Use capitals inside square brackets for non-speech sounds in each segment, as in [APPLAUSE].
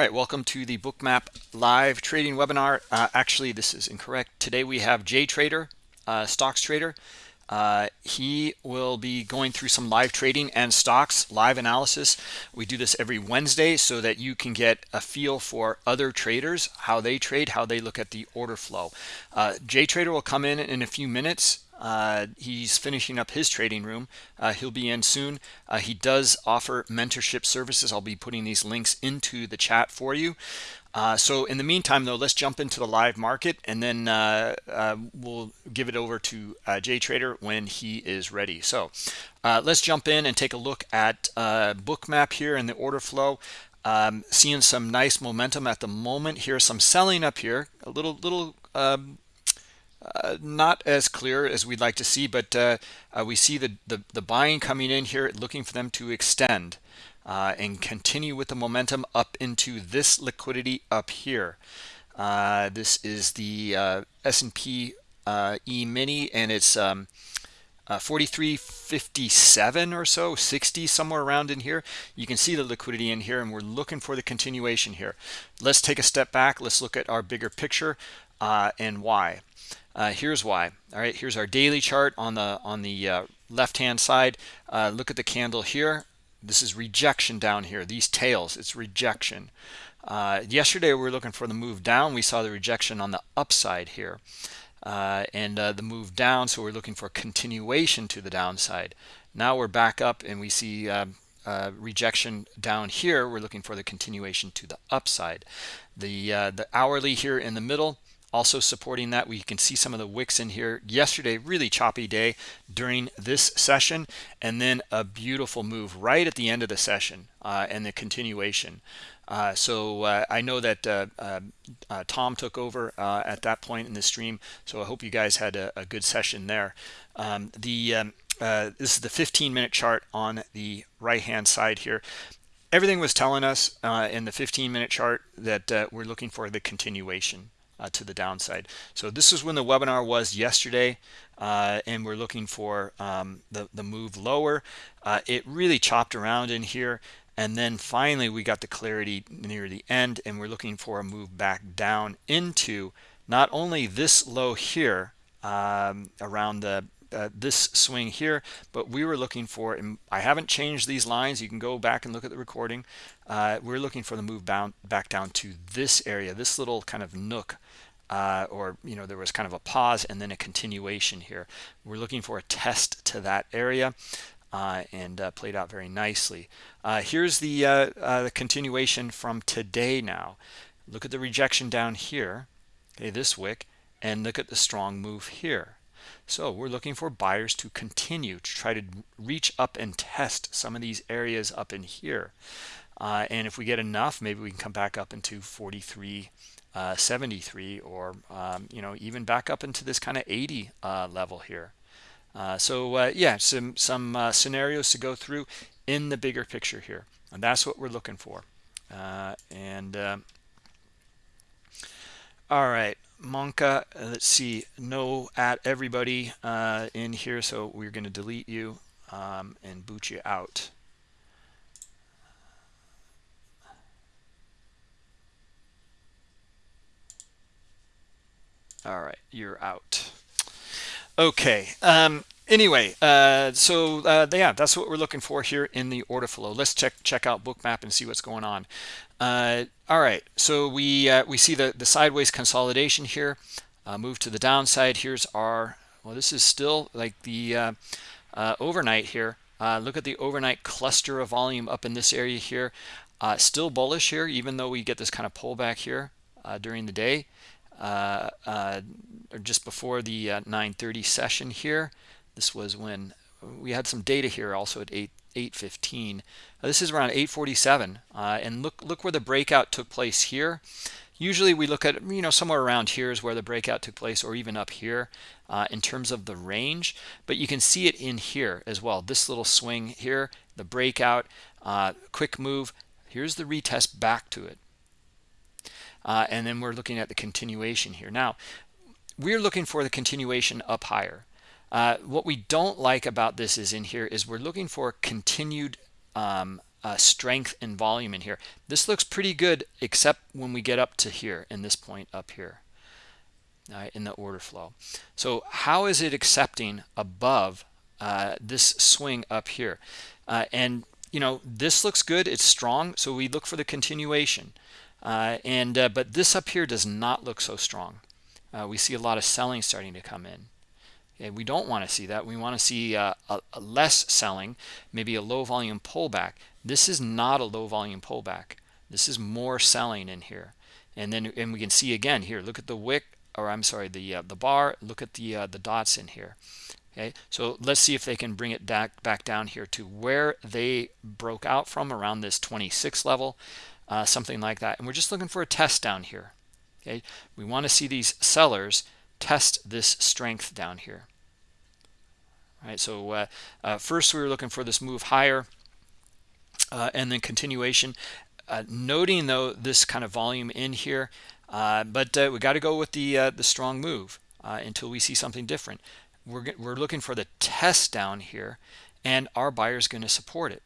All right, welcome to the Bookmap live trading webinar. Uh, actually, this is incorrect. Today we have Jay Trader, uh, stocks trader. Uh, he will be going through some live trading and stocks live analysis. We do this every Wednesday so that you can get a feel for other traders, how they trade, how they look at the order flow. Uh, Jay Trader will come in in a few minutes uh, he's finishing up his trading room. Uh, he'll be in soon. Uh, he does offer mentorship services. I'll be putting these links into the chat for you. Uh, so in the meantime, though, let's jump into the live market and then uh, uh, we'll give it over to Jay Trader when he is ready. So let's jump in and take a look at Bookmap here and the order flow. Um, seeing some nice momentum at the moment here, some selling up here, a little little um, uh, not as clear as we'd like to see, but uh, uh, we see the, the, the, buying coming in here, looking for them to extend uh, and continue with the momentum up into this liquidity up here. Uh, this is the S&P E-mini, and it's um, 43.57 or so, 60, somewhere around in here. You can see the liquidity in here, and we're looking for the continuation here. Let's take a step back. Let's look at our bigger picture and why. Uh, here's why. All right, here's our daily chart on the on the uh, left-hand side. Uh, look at the candle here. This is rejection down here. These tails, it's rejection. Uh, yesterday we were looking for the move down. We saw the rejection on the upside here. Uh, and uh, the move down, so we're looking for continuation to the downside. Now we're back up and we see rejection down here. We're looking for the continuation to the upside. The, the hourly here in the middle, also supporting that we can see some of the wicks in here. Yesterday really choppy day during this session and then a beautiful move right at the end of the session uh, and the continuation. Uh, so uh, I know that uh, uh, uh, Tom took over at that point in the stream so I hope you guys had a, a good session there. Um, the um, this is the 15 minute chart on the right hand side here. Everything was telling us in the 15 minute chart that we're looking for the continuation uh, to the downside. So this is when the webinar was yesterday, uh, and we're looking for um, the, the move lower. Uh, it really chopped around in here, and then finally we got the clarity near the end, and we're looking for a move back down into not only this low here um, around the uh, this swing here but we were looking for and I haven't changed these lines. You can go back and look at the recording. Uh, we're looking for the move bound back down to this area this little kind of nook uh, or you know there was kind of a pause and then a continuation here. We're looking for a test to that area uh, and uh, played out very nicely. Uh, here's the, uh, uh, the continuation from today now. Look at the rejection down here okay this wick and look at the strong move here so we're looking for buyers to continue to try to reach up and test some of these areas up in here. And if we get enough maybe we can come back up into 43 uh, 73 or um, you know even back up into this kind of 80 uh, level here. Uh, so uh, yeah some some uh, scenarios to go through in the bigger picture here. And that's what we're looking for. Uh, and all right Monka let's see no at everybody in here so we're going to delete you um, and boot you out. All right you're out. Okay um anyway uh so uh yeah that's what we're looking for here in the order flow. Let's check check out bookmap and see what's going on uh all right so we uh, we see the the sideways consolidation here. Uh, move to the downside. Here's our well this is still like the uh, uh overnight here. Uh look at the overnight cluster of volume up in this area here. Still bullish here even though we get this kind of pullback here during the day or just before the 9:30 uh, session here. This was when we had some data here also at 8 8:15. This is around 8:47, and look look where the breakout took place here. Usually we look at you know somewhere around here is where the breakout took place, or even up here uh, in terms of the range. But you can see it in here as well. This little swing here, the breakout, uh, quick move. Here's the retest back to it uh, and then we're looking at the continuation here now we're looking for the continuation up higher uh, what we don't like about this is in here is we're looking for continued um, uh, strength and volume in here. This looks pretty good, except when we get up to here in this point up here uh, in the order flow. So how is it accepting above uh, this swing up here? Uh, and you know this looks good. It's strong, so we look for the continuation. Uh, and uh, but this up here does not look so strong. we see a lot of selling starting to come in. Okay, we don't want to see that. We want to see a, a less selling, maybe a low volume pullback. This is not a low volume pullback. This is more selling in here. And then and we can see again here, look at the wick or I'm sorry, the uh, the bar. Look at the uh, the dots in here. Okay, so let's see if they can bring it back back down here to where they broke out from around this 26 level, uh, something like that. And we're just looking for a test down here. Okay, we want to see these sellers test this strength down here. All right, so uh, uh, first we were looking for this move higher, uh, and then continuation. noting though this kind of volume in here, uh, but uh, we got to go with the uh, the strong move uh, until we see something different. We're we're looking for the test down here, and our buyer is going to support it.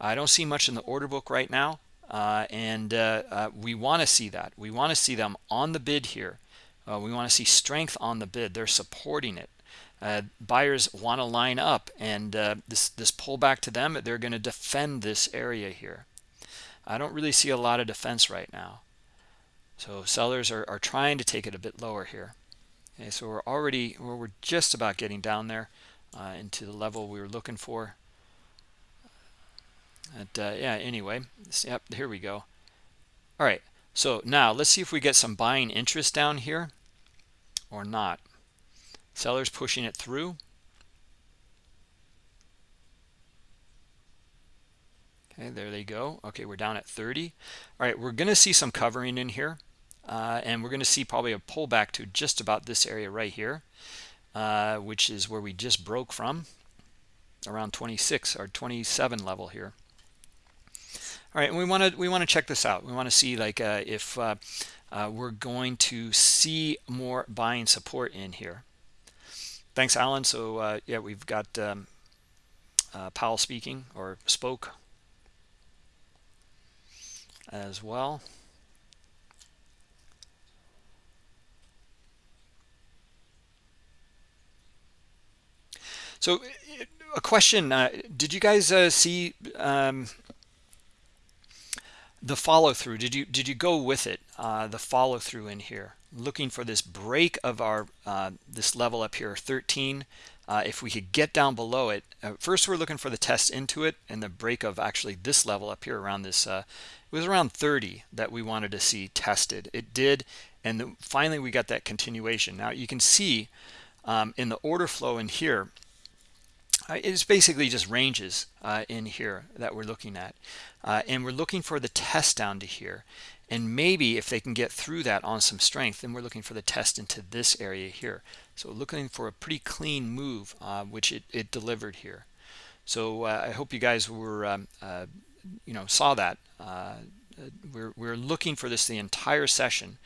I don't see much in the order book right now, uh, and we want to see that. We want to see them on the bid here. We want to see strength on the bid. They're supporting it. Uh, buyers want to line up and uh, this this pullback to them they're going to defend this area here I don't really see a lot of defense right now so sellers are, are trying to take it a bit lower here. Okay, so we're already, well, we're just about getting down there uh, into the level we were looking for. And, uh, yeah, anyway, yep, here we go. All right, so now let's see if we get some buying interest down here or not. Sellers pushing it through. Okay, there they go. Okay, we're down at 30. All right, we're going to see some covering in here. Uh, and we're going to see probably a pullback to just about this area right here, uh, which is where we just broke from, around 26 or 27 level here. All right, and we want to we want to check this out. We want to see like uh, if uh, uh, we're going to see more buying support in here. Thanks, Alan. So uh, yeah, we've got um, Powell speaking or spoke as well. So a question, uh, did you guys uh, see um, the follow through? Did you did you go with it, uh, the follow through in here? Looking for this break of our uh, this level up here, 13. Uh, if we could get down below it, uh, first we're looking for the test into it and the break of actually this level up here around this, it was around 30 that we wanted to see tested. It did, and the, finally we got that continuation. Now you can see um, in the order flow in here, uh, it's basically just ranges uh, in here that we're looking at. Uh, and we're looking for the test down to here. And maybe if they can get through that on some strength, then we're looking for the test into this area here. So looking for a pretty clean move, uh, which it, it, delivered here. So uh, I hope you guys were, um, uh, you know, saw that. we're, we're looking for this the entire session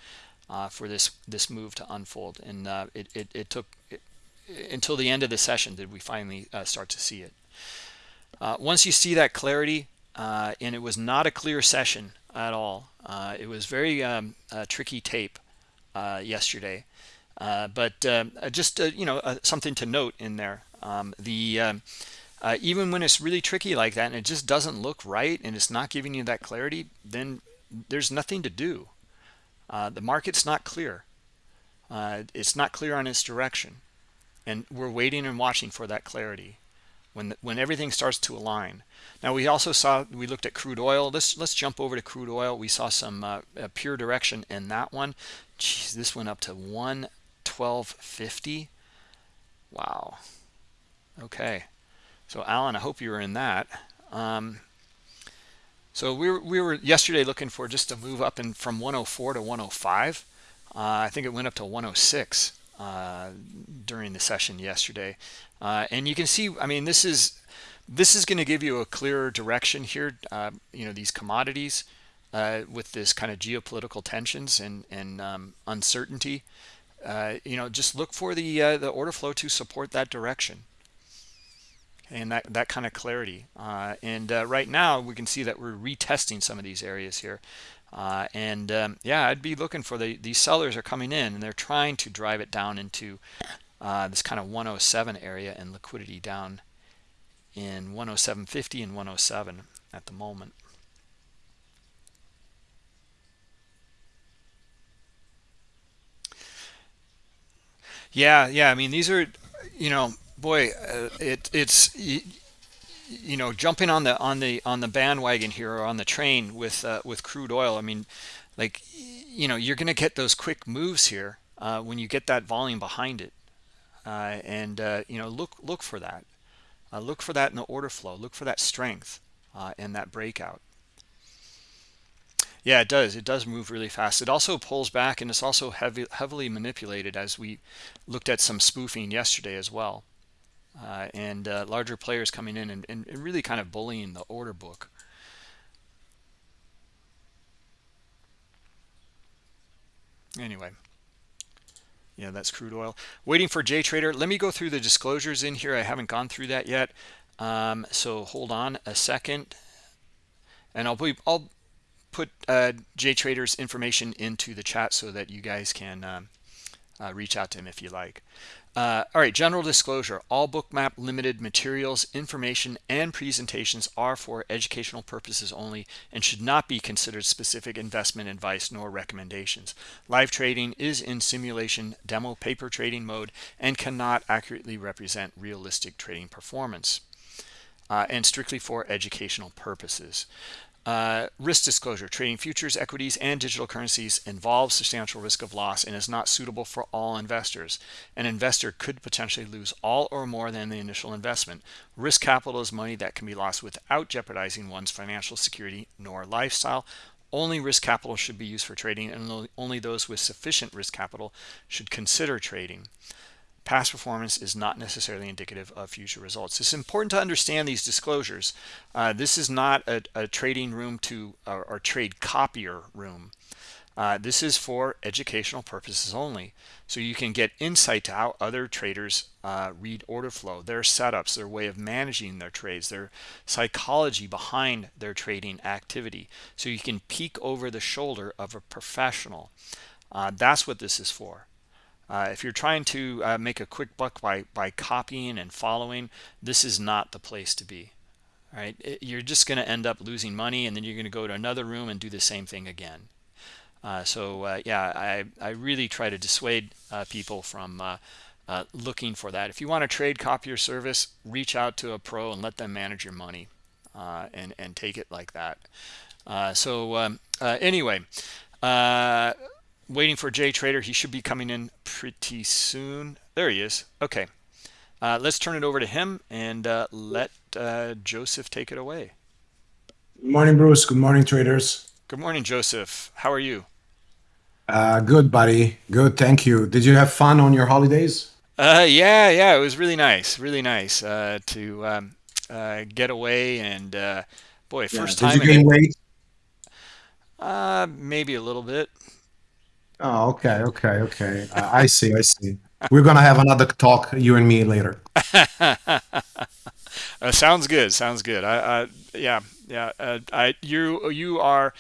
for this this move to unfold. And it, it, it took it, until the end of the session did we finally uh, start to see it. Uh, once you see that clarity, uh, and it was not a clear session at all. Uh, it was very um, tricky tape uh, yesterday. Uh, but um, just you know something to note in there. Um, the um, even when it's really tricky like that and it just doesn't look right and it's not giving you that clarity, then there's nothing to do. the market's not clear. it's not clear on its direction and we're waiting and watching for that clarity when when everything starts to align. Now we also saw we looked at crude oil. Let's let's jump over to crude oil. We saw some uh, pure direction in that one. Jeez, this went up to 112.50 wow. Okay. So alan i hope you were in that. Um, so we were, we were yesterday looking for just to move up in from 104 to 105 uh, i think it went up to 106 uh, during the session yesterday. Uh, and you can see, I mean, this is this is going to give you a clearer direction here. Uh, you know, these commodities uh, with this kind of geopolitical tensions and and um, uncertainty. Uh, you know, just look for the the order flow to support that direction. and that, that kind of clarity. Uh, and uh, right now, we can see that we're retesting some of these areas here. Uh, and um, yeah, I'd be looking for the these sellers are coming in and they're trying to drive it down into uh, this kind of 107 area and liquidity down in 107.50 and 107 at the moment. Yeah, yeah. I mean, these are, you know, boy, uh, it it's you, know jumping on the on the on the bandwagon here or on the train with uh, with crude oil. I mean, like you know, you're going to get those quick moves here uh, when you get that volume behind it, uh, and uh, you know, look look for that. Uh, look for that in the order flow. Look for that strength in that breakout. Yeah, it does. It does move really fast. It also pulls back and it's also heavy, heavily manipulated as we looked at some spoofing yesterday as well. Uh, and uh, larger players coming in and, and, really kind of bullying the order book. Anyway, yeah, that's crude oil. Waiting for JTrader. Let me go through the disclosures in here. I haven't gone through that yet. Um, so hold on a second. And I'll, be, I'll put uh, JTrader's information into the chat so that you guys can um, uh, reach out to him if you like. Uh, all right, general disclosure. All Bookmap limited materials, information, and presentations are for educational purposes only and should not be considered specific investment advice nor recommendations. Live trading is in simulation demo paper trading mode and cannot accurately represent realistic trading performance. Uh, and strictly for educational purposes. Uh, risk disclosure, trading futures, equities, and digital currencies involves substantial risk of loss and is not suitable for all investors. An investor could potentially lose all or more than the initial investment. Risk capital is money that can be lost without jeopardizing one's financial security nor lifestyle. Only risk capital should be used for trading and only those with sufficient risk capital should consider trading past performance is not necessarily indicative of future results. It's important to understand these disclosures. Uh, this is not a, a trading room to or, or trade copier room. Uh, this is for educational purposes only. So you can get insight to how other traders uh, read order flow, their setups, their way of managing their trades, their psychology behind their trading activity. So you can peek over the shoulder of a professional. Uh, that's what this is for. Uh, if you're trying to uh, make a quick buck by, by copying and following, this is not the place to be. Right? It, you're just going to end up losing money and then you're going to go to another room and do the same thing again. Uh, so uh, yeah, I, I really try to dissuade uh, people from uh, looking for that. If you want to trade copy your service, reach out to a pro and let them manage your money and, and take it like that. so um, anyway, waiting for JTrader. He should be coming in pretty soon. There he is. Okay. Uh, let's turn it over to him and uh, let uh, Joseph take it away. Good morning, Bruce. Good morning, traders. Good morning, Joseph. How are you? Uh, good, buddy. Good, thank you. Did you have fun on your holidays? Uh, yeah, yeah. It was really nice, really nice uh, to um, uh, get away and uh, boy, first yeah. time. Did you gain weight? Uh, maybe a little bit. Oh, okay, okay, okay. Uh, I see, I see. We're gonna have another talk, you and me, later. [LAUGHS] uh, sounds good. Sounds good. I, I yeah, yeah. Uh, I you you are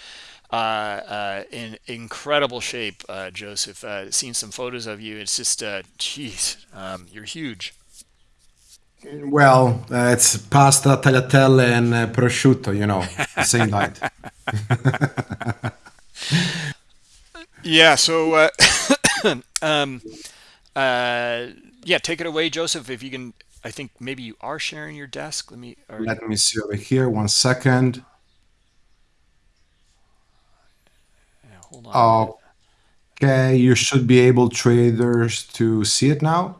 uh, uh, in incredible shape, uh, Joseph. Uh, seen some photos of you. It's just, uh, geez, um, you're huge. Well, uh, it's pasta, tagliatelle, and uh, prosciutto. You know, same diet. [LAUGHS] [LAUGHS] Yeah. So, uh, [COUGHS] um, uh, yeah, take it away, Joseph. If you can, I think maybe you are sharing your desk. Let me. Let me see over here. One second. Yeah, hold on. Okay, you should be able traders to see it now.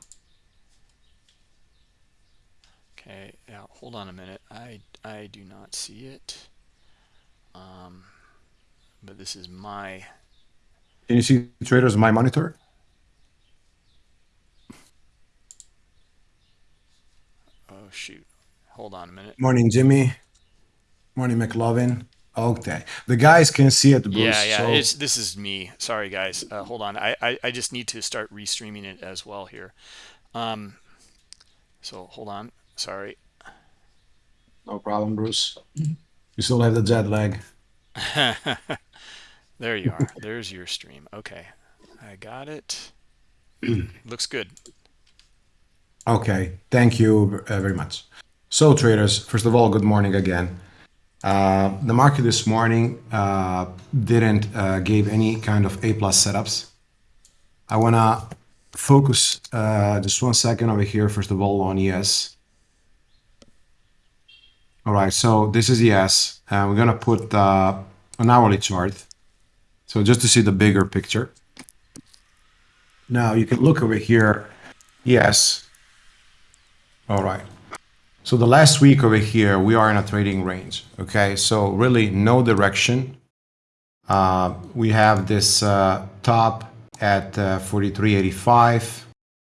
Okay. Yeah. Hold on a minute. I I do not see it. Um, but this is my can you see traders my monitor? Oh shoot. Hold on a minute. Morning, Jimmy. Morning, McLovin. Okay, the guys can see it. Bruce, yeah, yeah. So... It's, this is me. Sorry, guys. Uh, hold on. I, I I just need to start restreaming it as well here. Um. So hold on. Sorry. No problem, Bruce. You still have the jet lag. [LAUGHS] there you are. There's your stream. Okay. I got it. [CLEARS THROAT] Looks good. Okay. Thank you uh, very much. So traders, first of all, good morning again. Uh, the market this morning uh, didn't uh, give any kind of A plus setups. I want to focus uh, just one second over here, first of all, on ES. All right, so this is ES. Uh, we're going to put uh, an hourly chart. So just to see the bigger picture. Now you can look over here. Yes. All right. So the last week over here, we are in a trading range. Okay, so really no direction. Uh, we have this uh, top at uh, 43.85.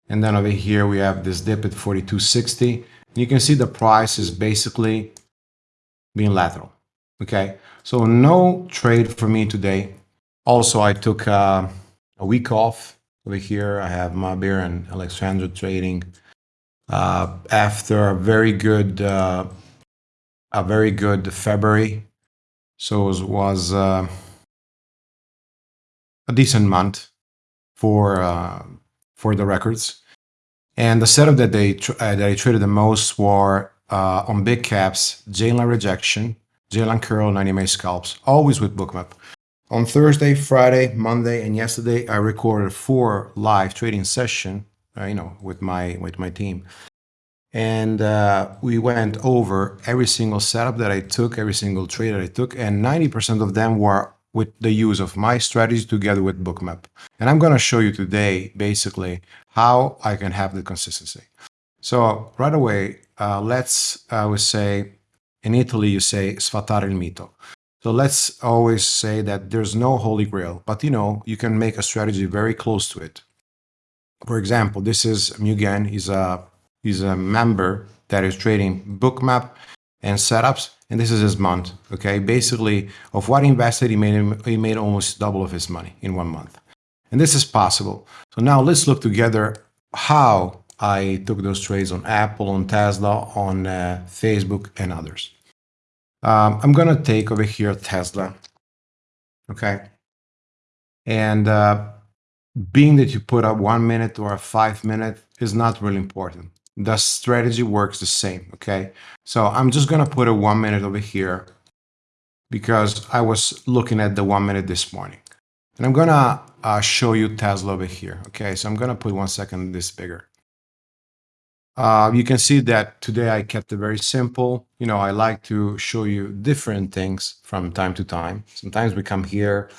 And then over here, we have this dip at 42.60. You can see the price is basically being lateral. Okay, so no trade for me today. Also, I took uh, a week off over here. I have Mabir and Alexandra trading uh, after a very good uh, a very good February. So it was uh, a decent month for uh, for the records. And the setup that they uh, that I traded the most were uh, on big caps, J-line rejection, J-line curl, 90 MA scalps, always with bookmap. On Thursday, Friday, Monday, and yesterday, I recorded four live trading session, uh, you know, with my with my team, and uh, we went over every single setup that I took, every single trade that I took, and 90% of them were with the use of my strategy together with Bookmap. And I'm going to show you today, basically, how I can have the consistency. So right away, uh, let's, I would say, in Italy, you say sfatare il mito. So let's always say that there's no holy grail, but you know, you can make a strategy very close to it. For example, this is Mugen. He's a, he's a member that is trading Bookmap and setups and this is his month okay basically of what he invested he made he made almost double of his money in one month and this is possible so now let's look together how i took those trades on apple on tesla on uh, facebook and others um, i'm gonna take over here tesla okay and uh, being that you put a one minute or a five minute is not really important the strategy works the same, okay? So I'm just gonna put a one minute over here because I was looking at the one minute this morning. And I'm gonna uh, show you Tesla over here, okay? So I'm gonna put one second this bigger. Uh, you can see that today I kept it very simple. You know, I like to show you different things from time to time. Sometimes we come here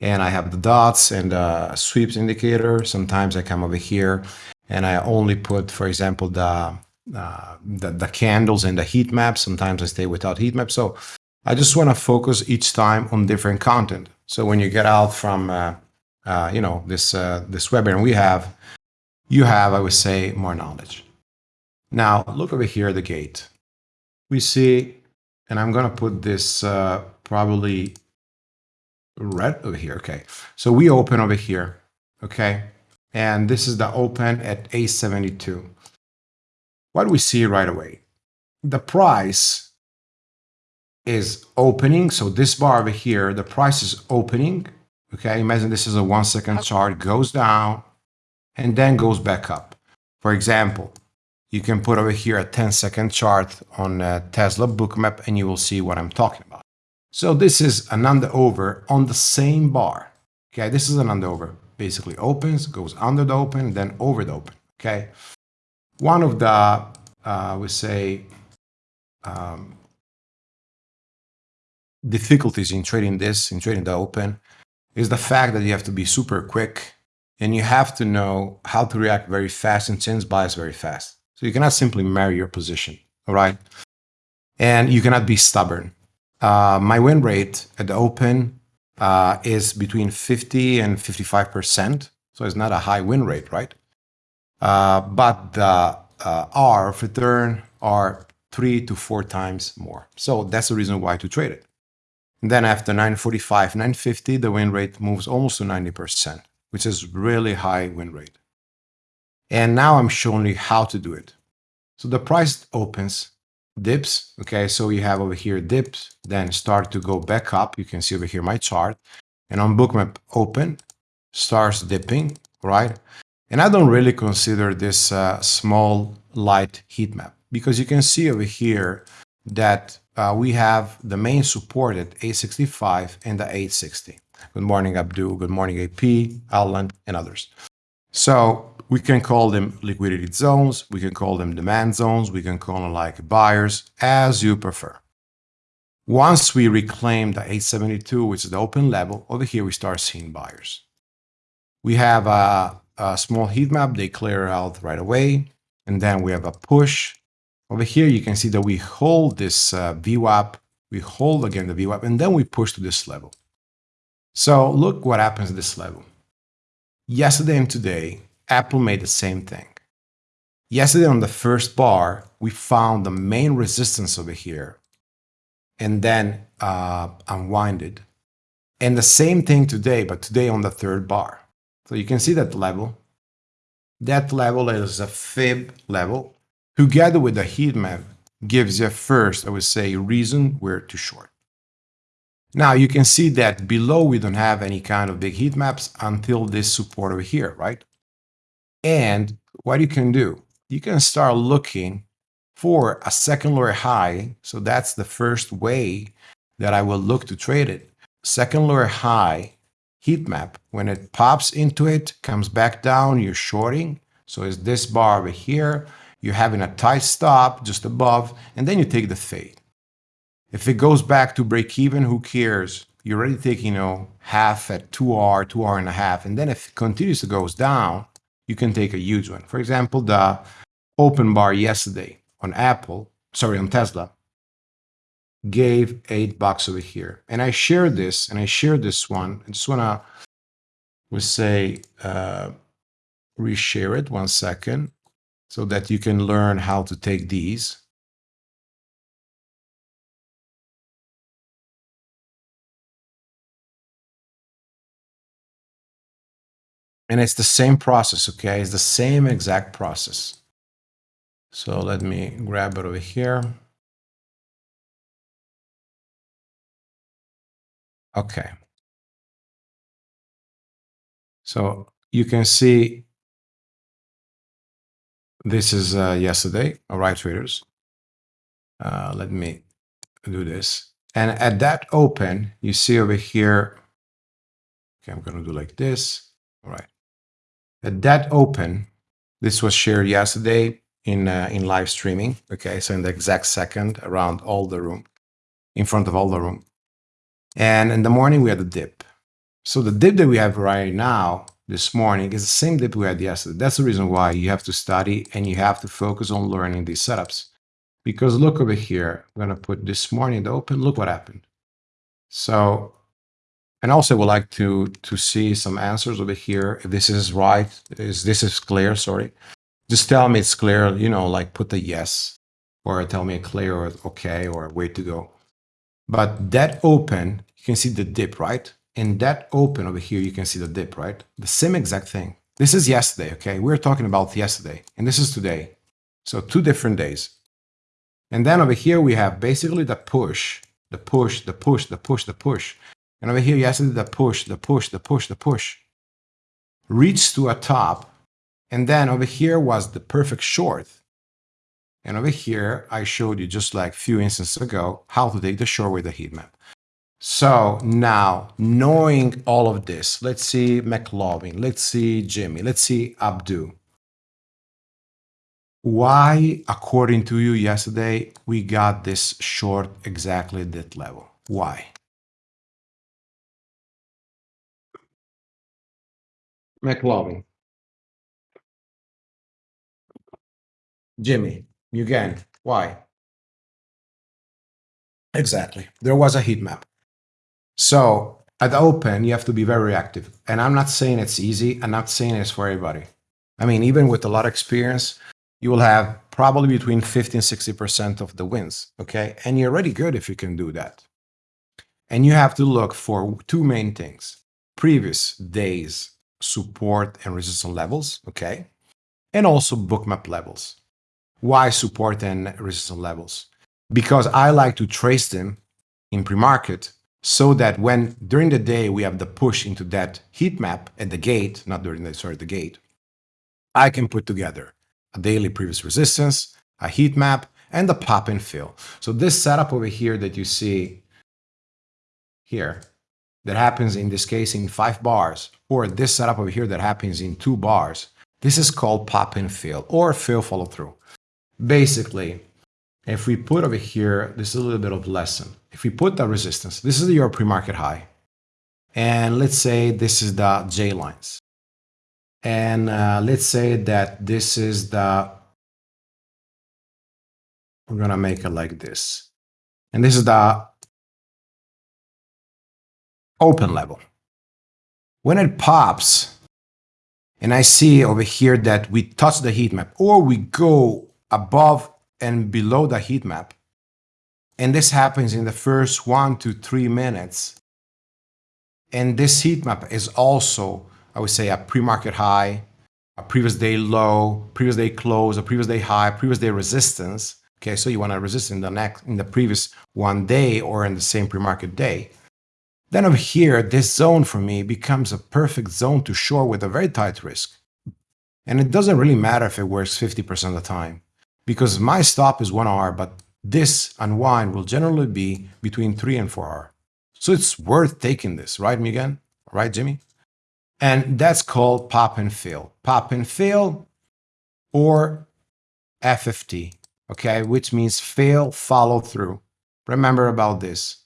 and I have the dots and the sweeps indicator. Sometimes I come over here and I only put, for example, the, uh, the, the candles and the heat map. Sometimes I stay without heat map. So I just want to focus each time on different content. So when you get out from, uh, uh, you know, this uh, this webinar we have, you have, I would say, more knowledge. Now look over here, the gate. We see, and I'm going to put this uh, probably red over here. Okay, so we open over here. Okay, and this is the open at 872. What do we see right away? The price is opening. So this bar over here, the price is opening. Okay, imagine this is a one second chart, goes down and then goes back up. For example, you can put over here a 10 second chart on Tesla bookmap and you will see what I'm talking about. So this is an under over on the same bar. Okay, this is an under over basically opens, goes under the open, then over the open, okay? One of the, uh, we say, um, difficulties in trading this, in trading the open, is the fact that you have to be super quick and you have to know how to react very fast and change bias very fast. So you cannot simply marry your position, all right? And you cannot be stubborn. Uh, my win rate at the open uh, is between 50 and 55%. So it's not a high win rate, right? Uh, but the uh, R of return are three to four times more. So that's the reason why to trade it. And then after 945, 950, the win rate moves almost to 90%, which is really high win rate. And now I'm showing you how to do it. So the price opens, dips. Okay, so you have over here dips, then start to go back up. You can see over here my chart. And on bookmap open, starts dipping, right? And I don't really consider this uh, small light heat map because you can see over here that uh, we have the main support at 865 and the 860. Good morning, Abdul. Good morning, AP, Alan, and others. So we can call them liquidity zones. We can call them demand zones. We can call them like buyers as you prefer. Once we reclaim the 872, which is the open level, over here we start seeing buyers. We have a, a small heat map. They clear out right away. And then we have a push. Over here, you can see that we hold this uh, VWAP. We hold again the VWAP, and then we push to this level. So look what happens at this level. Yesterday and today, Apple made the same thing. Yesterday on the first bar, we found the main resistance over here and then uh, unwinded. And the same thing today, but today on the third bar. So you can see that level. That level is a fib level. Together with the heat map gives you first, I would say, reason where to short. Now you can see that below we don't have any kind of big heat maps until this support over here, right? And what you can do, you can start looking for a second lower high. So that's the first way that I will look to trade it. Second lower high heat map. When it pops into it, comes back down, you're shorting. So it's this bar over here. You're having a tight stop just above, and then you take the fade. If it goes back to break even, who cares? You're already taking, you know, half at 2R, 2R and a half. And then if it continues to goes down, you can take a huge one. For example, the open bar yesterday on Apple, sorry, on Tesla, gave eight bucks over here. And I shared this, and I shared this one. I just want to, we say, uh, reshare it one second so that you can learn how to take these. And it's the same process, okay? It's the same exact process. So let me grab it over here. Okay. So you can see this is uh, yesterday, all right, traders. Uh, let me do this. And at that open, you see over here, okay, I'm going to do like this. All right. At that open, this was shared yesterday in uh, in live streaming. Okay, so in the exact second around all the room, in front of all the room. And in the morning we had a dip. So the dip that we have right now this morning is the same dip we had yesterday. That's the reason why you have to study and you have to focus on learning these setups. Because look over here, I'm gonna put this morning the open. Look what happened. So and also would like to, to see some answers over here. If this is right, is this is clear, sorry. Just tell me it's clear, you know, like put the yes, or tell me clear or okay, or way to go. But that open, you can see the dip, right? And that open over here, you can see the dip, right? The same exact thing. This is yesterday, okay? We're talking about yesterday, and this is today. So two different days. And then over here, we have basically the push, the push, the push, the push, the push. And over here, you yesterday, the push, the push, the push, the push. Reached to a top. And then over here was the perfect short. And over here, I showed you just like a few instances ago, how to take the short with the heat map. So now, knowing all of this, let's see McLovin, let's see Jimmy, let's see Abdu. Why, according to you yesterday, we got this short exactly at that level? Why? McLovin. Jimmy, you again, why? Exactly. There was a heat map. So at the open, you have to be very active. And I'm not saying it's easy. I'm not saying it's for everybody. I mean, even with a lot of experience, you will have probably between 50 and 60% of the wins. Okay. And you're already good if you can do that. And you have to look for two main things previous days support and resistance levels, okay? And also bookmap levels. Why support and resistance levels? because I like to trace them in pre-market so that when during the day we have the push into that heat map at the gate, not during the, sorry, the gate, I can put together a daily previous resistance, a heat map, and the pop and fill. So this setup over here that you see here, that happens in this case in five bars, or this setup over here that happens in two bars, this is called pop and fill or fail follow through. Basically, if we put over here, this is a little bit of lesson. If we put the resistance, this is your pre-market high. And let's say this is the J lines. And uh, let's say that this is the, we're to make it like this. And this is the open level. When it pops, and I see over here that we touch the heat map or we go above and below the heat map, and this happens in the first one to three minutes, and this heat map is also, I would say, a pre-market high, a previous day low, previous day close, a previous day high, previous day resistance. Okay, so you want to resist in the next, in the previous one day or in the same pre-market day. Then over here, this zone for me becomes a perfect zone to short with a very tight risk. And it doesn't really matter if it works 50% of the time, because my stop is 1 R, but this unwind will generally be between 3 and 4 R. So it's worth taking this, right, Miguel? Right, Jimmy? And that's called pop and fill. Pop and fill or FFT, okay, which means fail follow through. Remember about this.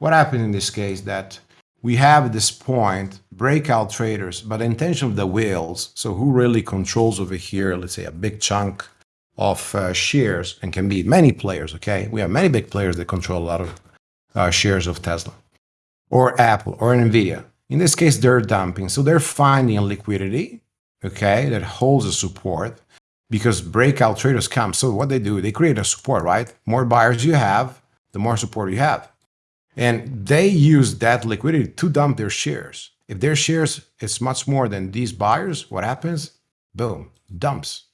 What happened in this case that we have at this point breakout traders, but intention of the whales, so who really controls over here, let's say a big chunk of uh, shares, and can be many players, okay? We have many big players that control a lot of uh, shares of Tesla, or Apple, or NVIDIA. In this case, they're dumping, so they're finding liquidity, okay, that holds a support, because breakout traders come. So what they do, they create a support, right? More buyers you have, the more support you have. And they use that liquidity to dump their shares. If their shares is much more than these buyers, what happens? Boom, dumps.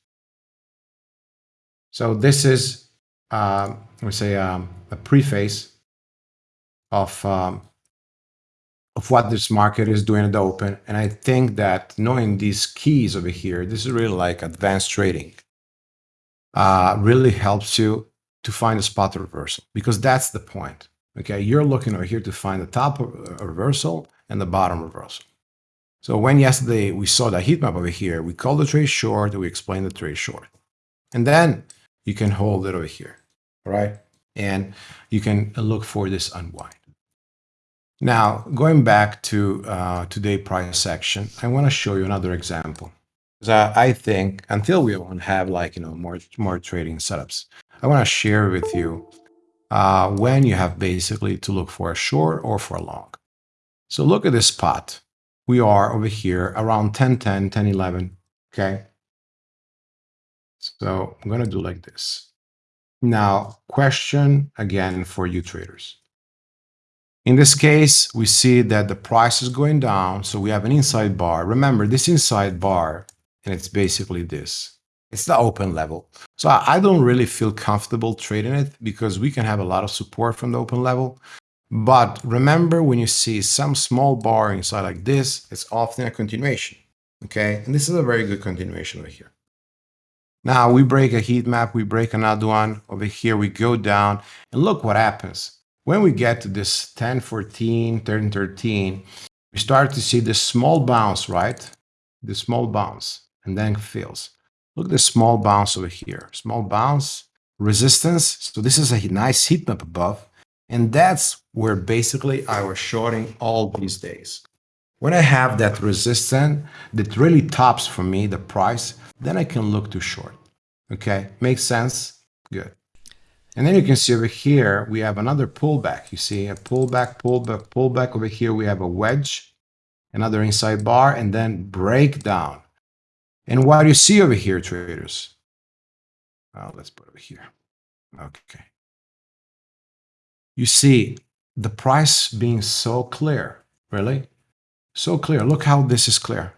So this is, um, we say, um, a preface of um, of what this market is doing at the open. And I think that knowing these keys over here, this is really like advanced trading, uh, really helps you to find a spot reversal because that's the point. Okay, you're looking over here to find the top reversal and the bottom reversal. So when yesterday we saw the heat map over here, we called the trade short, we explained the trade short. And then you can hold it over here, right? And you can look for this unwind. Now, going back to uh, today price section, I want to show you another example. Because I, I think until we won't have like, you know, more, more trading setups, I want to share with you uh, when you have basically to look for a short or for a long. So look at this spot. We are over here around 1010, 1011, okay? So I'm going to do like this. Now, question again for you traders. In this case, we see that the price is going down, so we have an inside bar. Remember, this inside bar, and it's basically this. It's the open level. So I don't really feel comfortable trading it because we can have a lot of support from the open level. But remember when you see some small bar inside like this, it's often a continuation. Okay, and this is a very good continuation over here. Now we break a heat map, we break another one. Over here we go down and look what happens. When we get to this 10, 14, 13, 13, we start to see this small bounce, right? This small bounce and then fills. Look at the small bounce over here. Small bounce, resistance. So this is a nice heat map above. And that's where basically I was shorting all these days. When I have that resistance that really tops for me the price, then I can look to short. Okay, makes sense? Good. And then you can see over here, we have another pullback. You see a pullback, pullback, pullback. Over here, we have a wedge, another inside bar, and then breakdown. And what do you see over here, traders, well, let's put over here. Okay. You see the price being so clear, really? So clear. Look how this is clear.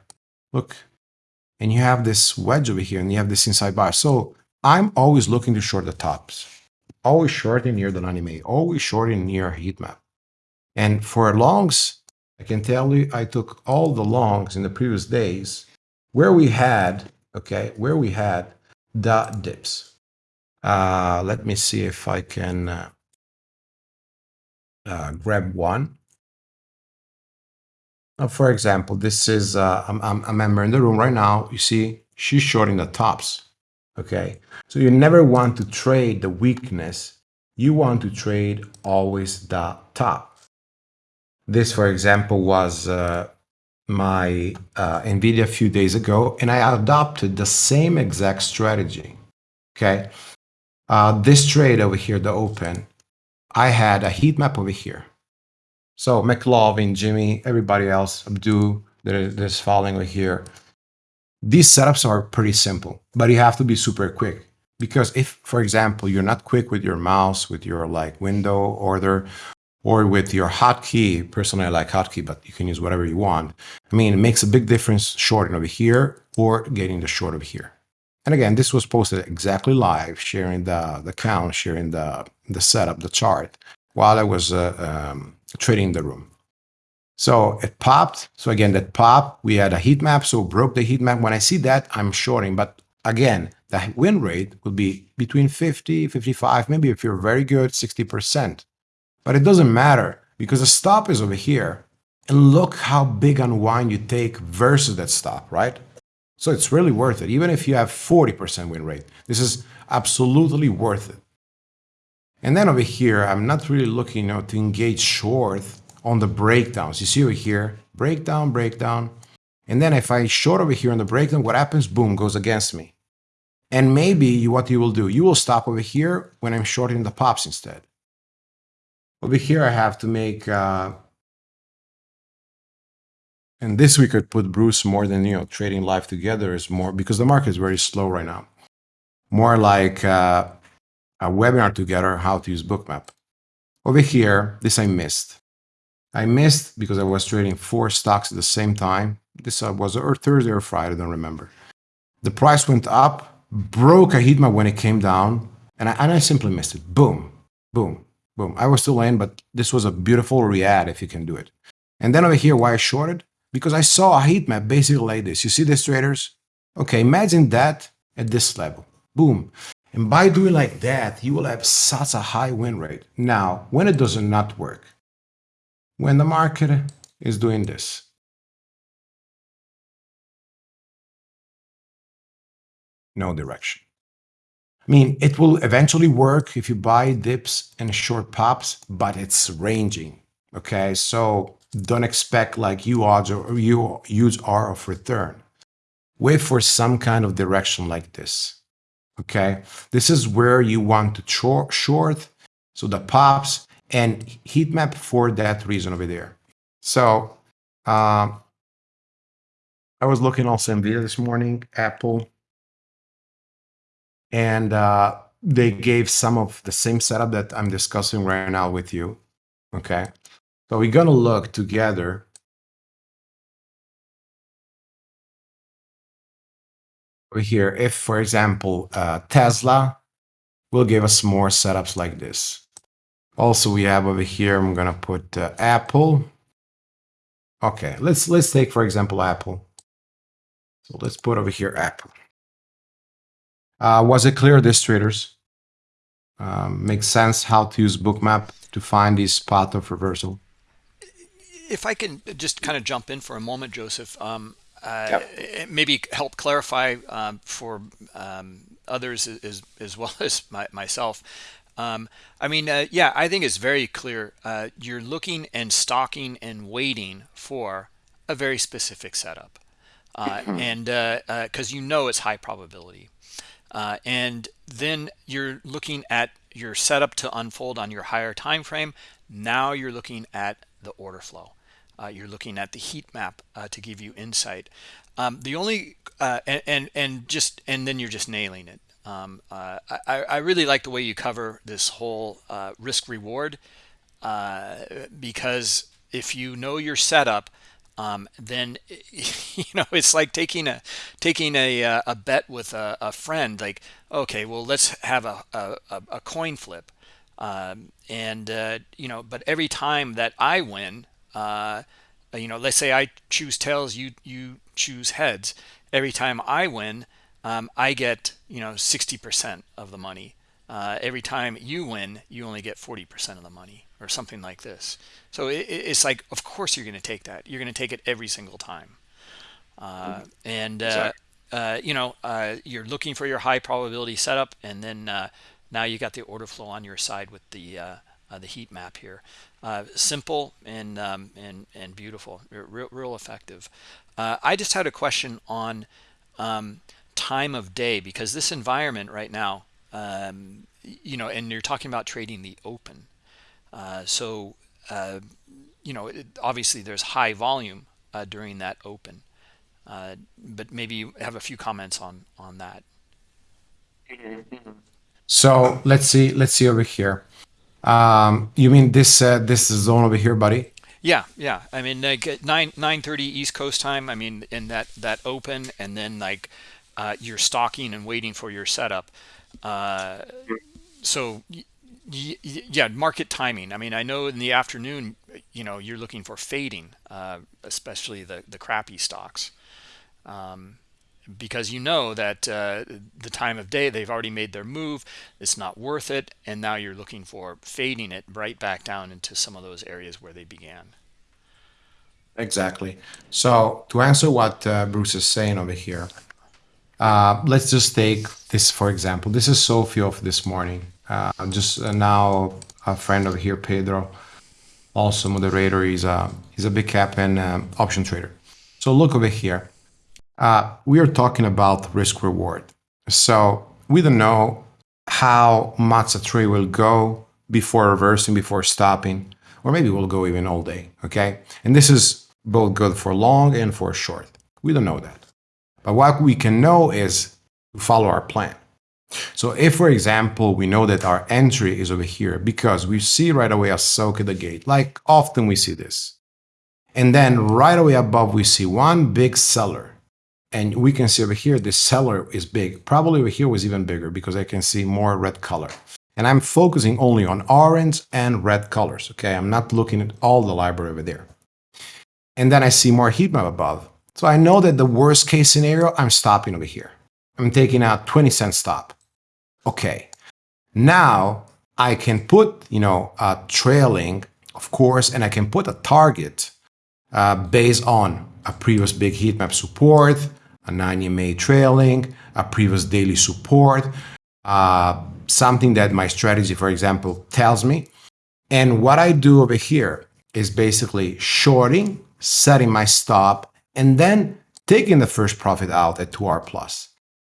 Look. And you have this wedge over here and you have this inside bar. So I'm always looking to short the tops. always shorting near the 90 MA, always shorting near heat map. And for longs, I can tell you, I took all the longs in the previous days where we had, okay, where we had the dips. Uh, let me see if I can uh, uh, grab one. For example, this is, uh, I'm, I'm a member in the room right now. You see, she's shorting the tops. Okay. So you never want to trade the weakness. You want to trade always the top. This, for example, was uh, my uh, NVIDIA a few days ago, and I adopted the same exact strategy. Okay. Uh, this trade over here, the open, I had a heat map over here. So McLovin, Jimmy, everybody else, Abdu, that is following over here. These setups are pretty simple, but you have to be super quick. Because if, for example, you're not quick with your mouse, with your like window order, or with your hotkey, personally I like hotkey, but you can use whatever you want. I mean, it makes a big difference shorting over here or getting the short over here. And again, this was posted exactly live, sharing the, the count, sharing the, the setup, the chart, while I was uh, um, trading the room. So it popped. So again, that pop, we had a heat map, so broke the heat map. When I see that, I'm shorting. But again, the win rate would be between 50, 55, maybe if you're very good, 60%. But it doesn't matter because the stop is over here. And look how big unwind you take versus that stop, right? So it's really worth it. Even if you have 40% win rate, this is absolutely worth it. And then over here, I'm not really looking you know, to engage short on the breakdowns. You see over here, breakdown, breakdown. And then if I short over here on the breakdown, what happens? Boom, goes against me. And maybe what you will do, you will stop over here when I'm shorting the pops instead. Over here, I have to make, uh, and this we could put Bruce more than, you know, trading live together is more, because the market is very slow right now. More like uh, a webinar together, how to use bookmap. Over here, this I missed. I missed because I was trading four stocks at the same time. This uh, was or Thursday or Friday, I don't remember. The price went up, broke a heat map when it came down, and I, and I simply missed it. Boom, boom, boom. I was still in, but this was a beautiful react if you can do it. And then over here, why I shorted? Because I saw a heat map basically like this. You see this, traders? Okay, imagine that at this level. Boom. And by doing like that, you will have such a high win rate. Now, when it does not work, when the market is doing this. No direction. I mean, it will eventually work if you buy dips and short pops, but it's ranging. Okay, so don't expect like you odds or you use R of return. Wait for some kind of direction like this. Okay, this is where you want to short. So the pops and heat map for that reason over there. So um, I was looking also NVIDIA this morning, Apple, and uh, they gave some of the same setup that I'm discussing right now with you. Okay, so we're gonna look together. Over here, if for example, uh, Tesla will give us more setups like this. Also, we have over here, I'm going to put uh, Apple. Okay, let's let's take, for example, Apple. So let's put over here Apple. Uh, was it clear, this traders? Um, makes sense how to use Bookmap to find this path of reversal. If I can just kind of jump in for a moment, Joseph, um, uh, yep. maybe help clarify um, for um, others as, as well [LAUGHS] as my, myself. Um, I mean, uh, yeah, I think it's very clear. Uh, you're looking and stalking and waiting for a very specific setup. Uh, [CLEARS THROAT] and because uh, uh, you know it's high probability. Uh, and then you're looking at your setup to unfold on your higher time frame. Now you're looking at the order flow. you're looking at the heat map to give you insight. Um, the only and, and and just and then you're just nailing it. Um, uh, I, I, really like the way you cover this whole uh, risk reward uh, because if you know your setup, um, then [LAUGHS] you know it's like taking a taking a uh, a bet with a, a friend. Like, okay, well let's have a a, a coin flip, um, and uh, you know, but every time that I win, uh, you know, let's say I choose tails, you you choose heads. Every time I win, um, I get you know 60% of the money. Uh, every time you win, you only get 40% of the money or something like this. So it, it's like, of course you're going to take that. You're going to take it every single time. Uh, and, uh, uh, you know, uh, you're looking for your high probability setup. And then uh, now you got the order flow on your side with the the heat map here. simple and, um, and, and beautiful, real, real effective. I just had a question on um, time of day because this environment right now, um, you know, and you're talking about trading the open. Uh, so, uh, you know, it, obviously there's high volume uh, during that open, uh, but maybe you have a few comments on on that. So let's see. Let's see over here. Um, you mean this uh, this zone over here, buddy? Yeah, yeah. I mean, like nine nine thirty East Coast time. I mean, in that that open, and then like uh, you're stalking and waiting for your setup. Uh, so yeah, market timing. I mean, I know in the afternoon, you know, you're looking for fading, uh, especially the the crappy stocks, um, because you know that uh, the time of day they've already made their move. It's not worth it, and now you're looking for fading it right back down into some of those areas where they began. Exactly. So to answer what uh, Bruce is saying over here, uh, let's just take this for example. This is SoFi of this morning. Uh, just uh, now a friend over here, Pedro, also moderator. He's a he's a big cap and um, option trader. So look over here. Uh, we are talking about risk reward. So we don't know how much a trade will go before reversing, before stopping, or maybe we'll go even all day. Okay, and this is both good for long and for short. We don't know that. But what we can know is to follow our plan. So if, for example, we know that our entry is over here because we see right away a soak at the gate, like often we see this. And then right away above, we see one big seller. And we can see over here, the seller is big. Probably over here was even bigger because I can see more red color. And I'm focusing only on orange and red colors, okay? I'm not looking at all the library over there. And then I see more heat map above. So I know that the worst case scenario, I'm stopping over here. I'm taking out 20 cent stop. Okay. Now I can put, you know, a trailing, of course, and I can put a target uh, based on a previous big heat map support, a 9 EMA trailing, a previous daily support, uh, something that my strategy, for example, tells me. And what I do over here is basically shorting, setting my stop, and then taking the first profit out at 2R plus,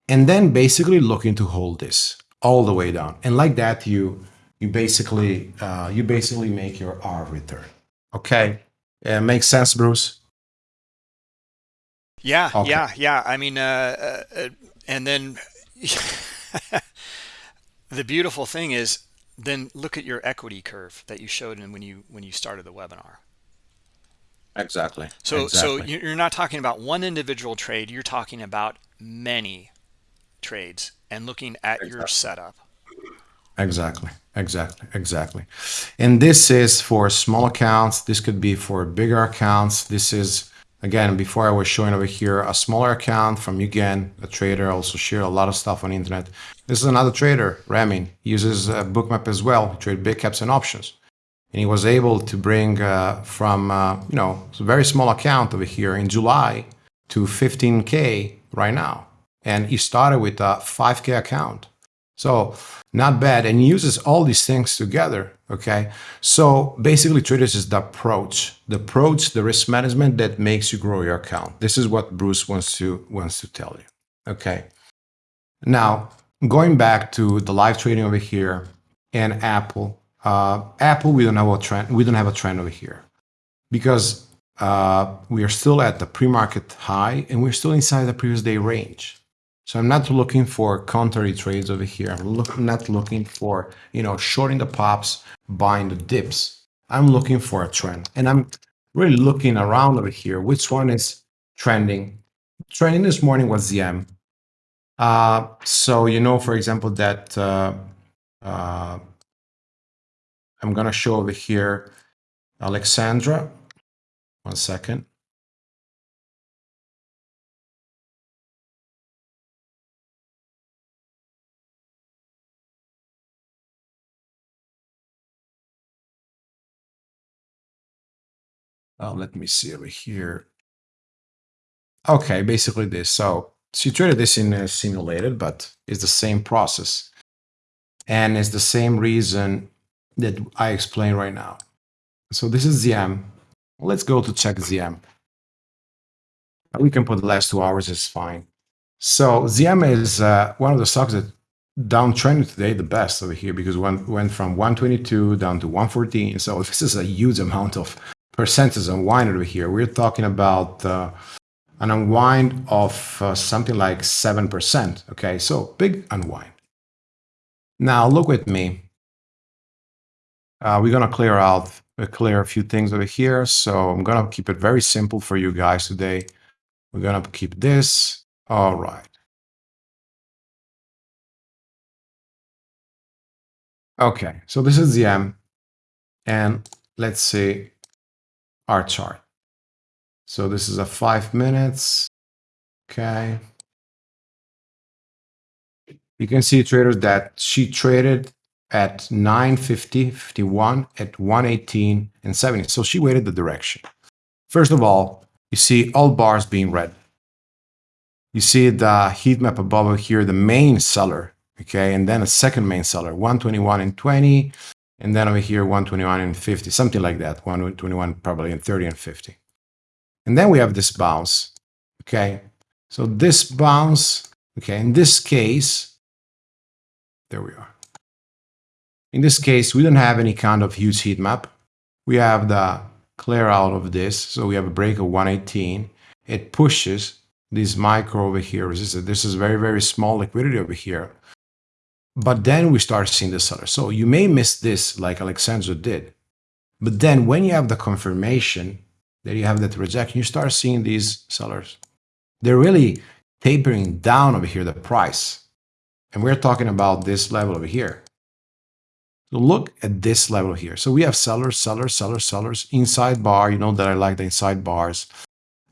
and then basically looking to hold this all the way down. And like that, you you basically uh, you basically make your R return. Okay, yeah, makes sense, Bruce. Yeah, okay. yeah, yeah. I mean, uh, uh, and then [LAUGHS] the beautiful thing is, then look at your equity curve that you showed in when you when you started the webinar. Exactly. So exactly. so you're not talking about one individual trade. You're talking about many trades and looking at exactly. your setup. Exactly. Exactly. Exactly. And this is for small accounts. This could be for bigger accounts. This is again before I was showing over here a smaller account from you again a trader also share a lot of stuff on the internet. This is another trader, Ramin. He uses a bookmap as well. He trade big caps and options and he was able to bring uh, from uh, you know a very small account over here in July to 15k right now, and he started with a 5k account, so not bad, and he uses all these things together. Okay, so basically, traders is the approach, the approach, the risk management that makes you grow your account. This is what Bruce wants to wants to tell you. Okay, now going back to the live trading over here and Apple uh, Apple, we don't have a trend. We don't have a trend over here because uh, we are still at the pre-market high and we're still inside the previous day range. So I'm not looking for contrary trades over here. I'm look, not looking for you know shorting the pops, buying the dips. I'm looking for a trend, and I'm really looking around over here, which one is trending. Trending this morning was ZM. Uh, so you know, for example, that uh, uh, I'm going to show over here Alexandra. One second. Uh, let me see over here. Okay, basically this. So she traded this in a simulated, but it's the same process. And it's the same reason that I explain right now. So this is ZM. Let's go to check ZM. We can put the last two hours, it's fine. So ZM is uh, one of the stocks that downtrended today the best over here because one went from 122 down to 114. So [LAUGHS] this is a huge amount of percentage unwind over here. We're talking about uh, an unwind of uh, something like 7%. Okay, so big unwind. Now look with me. Uh, we're going to clear out, uh, clear a few things over here. So I'm going to keep it very simple for you guys today. We're going to keep this. All right. Okay, so this is ZM. And let's see our chart. So this is a five minutes. Okay. You can see traders that she traded at 950, 51, at 118 and 70. So she waited the direction. First of all, you see all bars being red. You see the heat map above here, the main seller, okay, and then a second main seller, 121 and 20, and then over here 121 and 50, something like that, 121 probably and 30 and 50. And then we have this bounce, okay? So this bounce, okay, in this case, there we are. In this case, we don't have any kind of huge heat map. We have the clear out of this. So we have a break of 118. It pushes this micro over here. Resisted. This is very, very small liquidity over here. But then we start seeing the seller. So you may miss this like Alexandra did. But then when you have the confirmation that you have that rejection, you start seeing these sellers. They're really tapering down over here, the price. And we're talking about this level over here. So look at this level here. So we have sellers, sellers, sellers, sellers, inside bar. You know that I like the inside bars.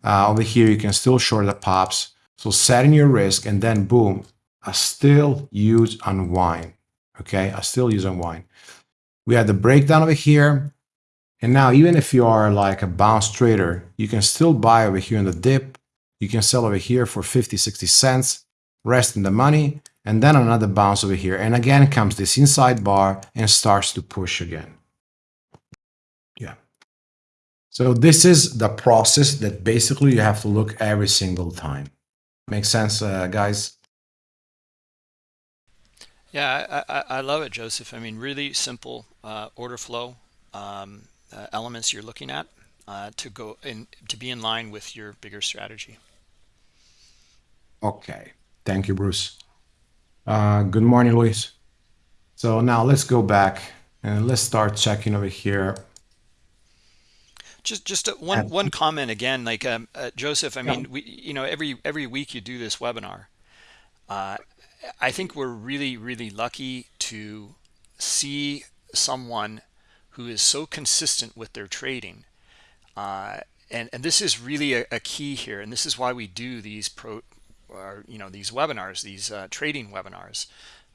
Uh, over here, you can still short the pops. So setting your risk and then boom, a still use unwind. Okay, I still use unwind. We had the breakdown over here. And now, even if you are like a bounce trader, you can still buy over here in the dip. You can sell over here for 50, 60 cents, rest in the money, and then another bounce over here. And again comes this inside bar and starts to push again. Yeah. So this is the process that basically you have to look every single time. Makes sense, uh, guys? Yeah, I, I, I, love it, Joseph. I mean, really simple uh, order flow. Um, uh, elements you're looking at uh, to go in to be in line with your bigger strategy. Okay, thank you, Bruce. Uh, good morning, Luis. So now let's go back and let's start checking over here. Just just one one comment again, like um, uh, Joseph. I mean, we you know every every week you do this webinar. Uh, I think we're really really lucky to see someone who is so consistent with their trading. Uh, and, and this is really a, a, key here. And this is why we do these pro, or, you know, these webinars, these uh, trading webinars,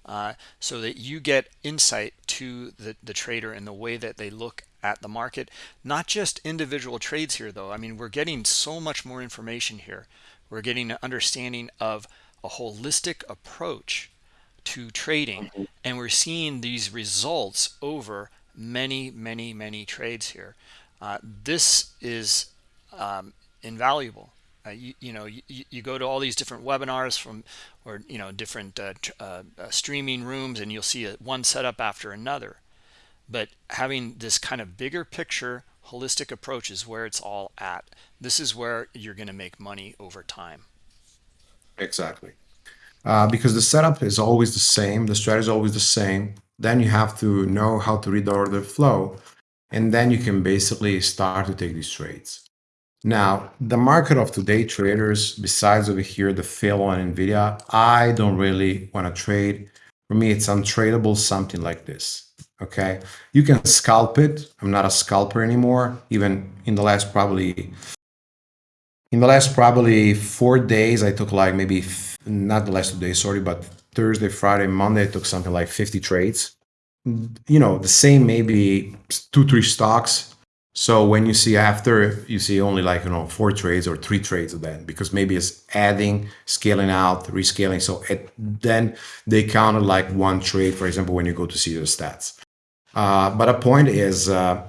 uh, so that you get insight to the, the trader and the way that they look at the market. Not just individual trades here, though. I mean, we're getting so much more information here. We're getting an understanding of a holistic approach to trading, mm-hmm. and we're seeing these results over many, many, many trades here. Uh, this is um, invaluable. Uh, you, you, know, you, you, go to all these different webinars from, or, you know, different uh, uh, uh, streaming rooms and you'll see a, one setup after another. But having this kind of bigger picture, holistic approach is where it's all at. This is where you're going to make money over time. Exactly. Uh, because the setup is always the same. The strategy is always the same then you have to know how to read the order flow. And then you can basically start to take these trades. Now, the market of today traders, besides over here, the fail on NVIDIA, I don't really want to trade. For me, it's untradeable, something like this. Okay. You can scalp it. I'm not a scalper anymore. Even in the last probably, in the last probably four days, I took like maybe, not the last two days, sorry, but Thursday, Friday, Monday, I took something like 50 trades. You know, the same maybe two, three stocks so when you see after, you see only like, you know, four trades or three trades then, because maybe it's adding, scaling out, rescaling. So it, then they counted like one trade, for example, when you go to see the stats. Uh, but a point is, uh,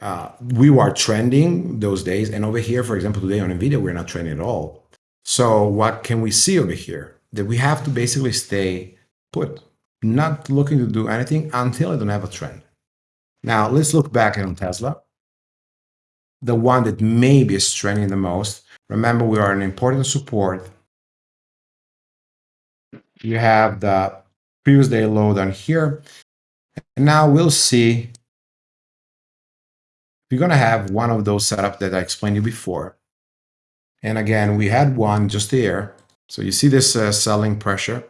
uh, we were trending those days. And over here, for example, today on NVIDIA, we're not trending at all. So what can we see over here? That we have to basically stay put, not looking to do anything until I don't have a trend. Now let's look back on Tesla the one that maybe is trending the most. Remember, we are an important support. You have the previous day low down here. And now we'll see. We're going to have one of those setups that I explained you before. And again, we had one just here. So you see this uh, selling pressure.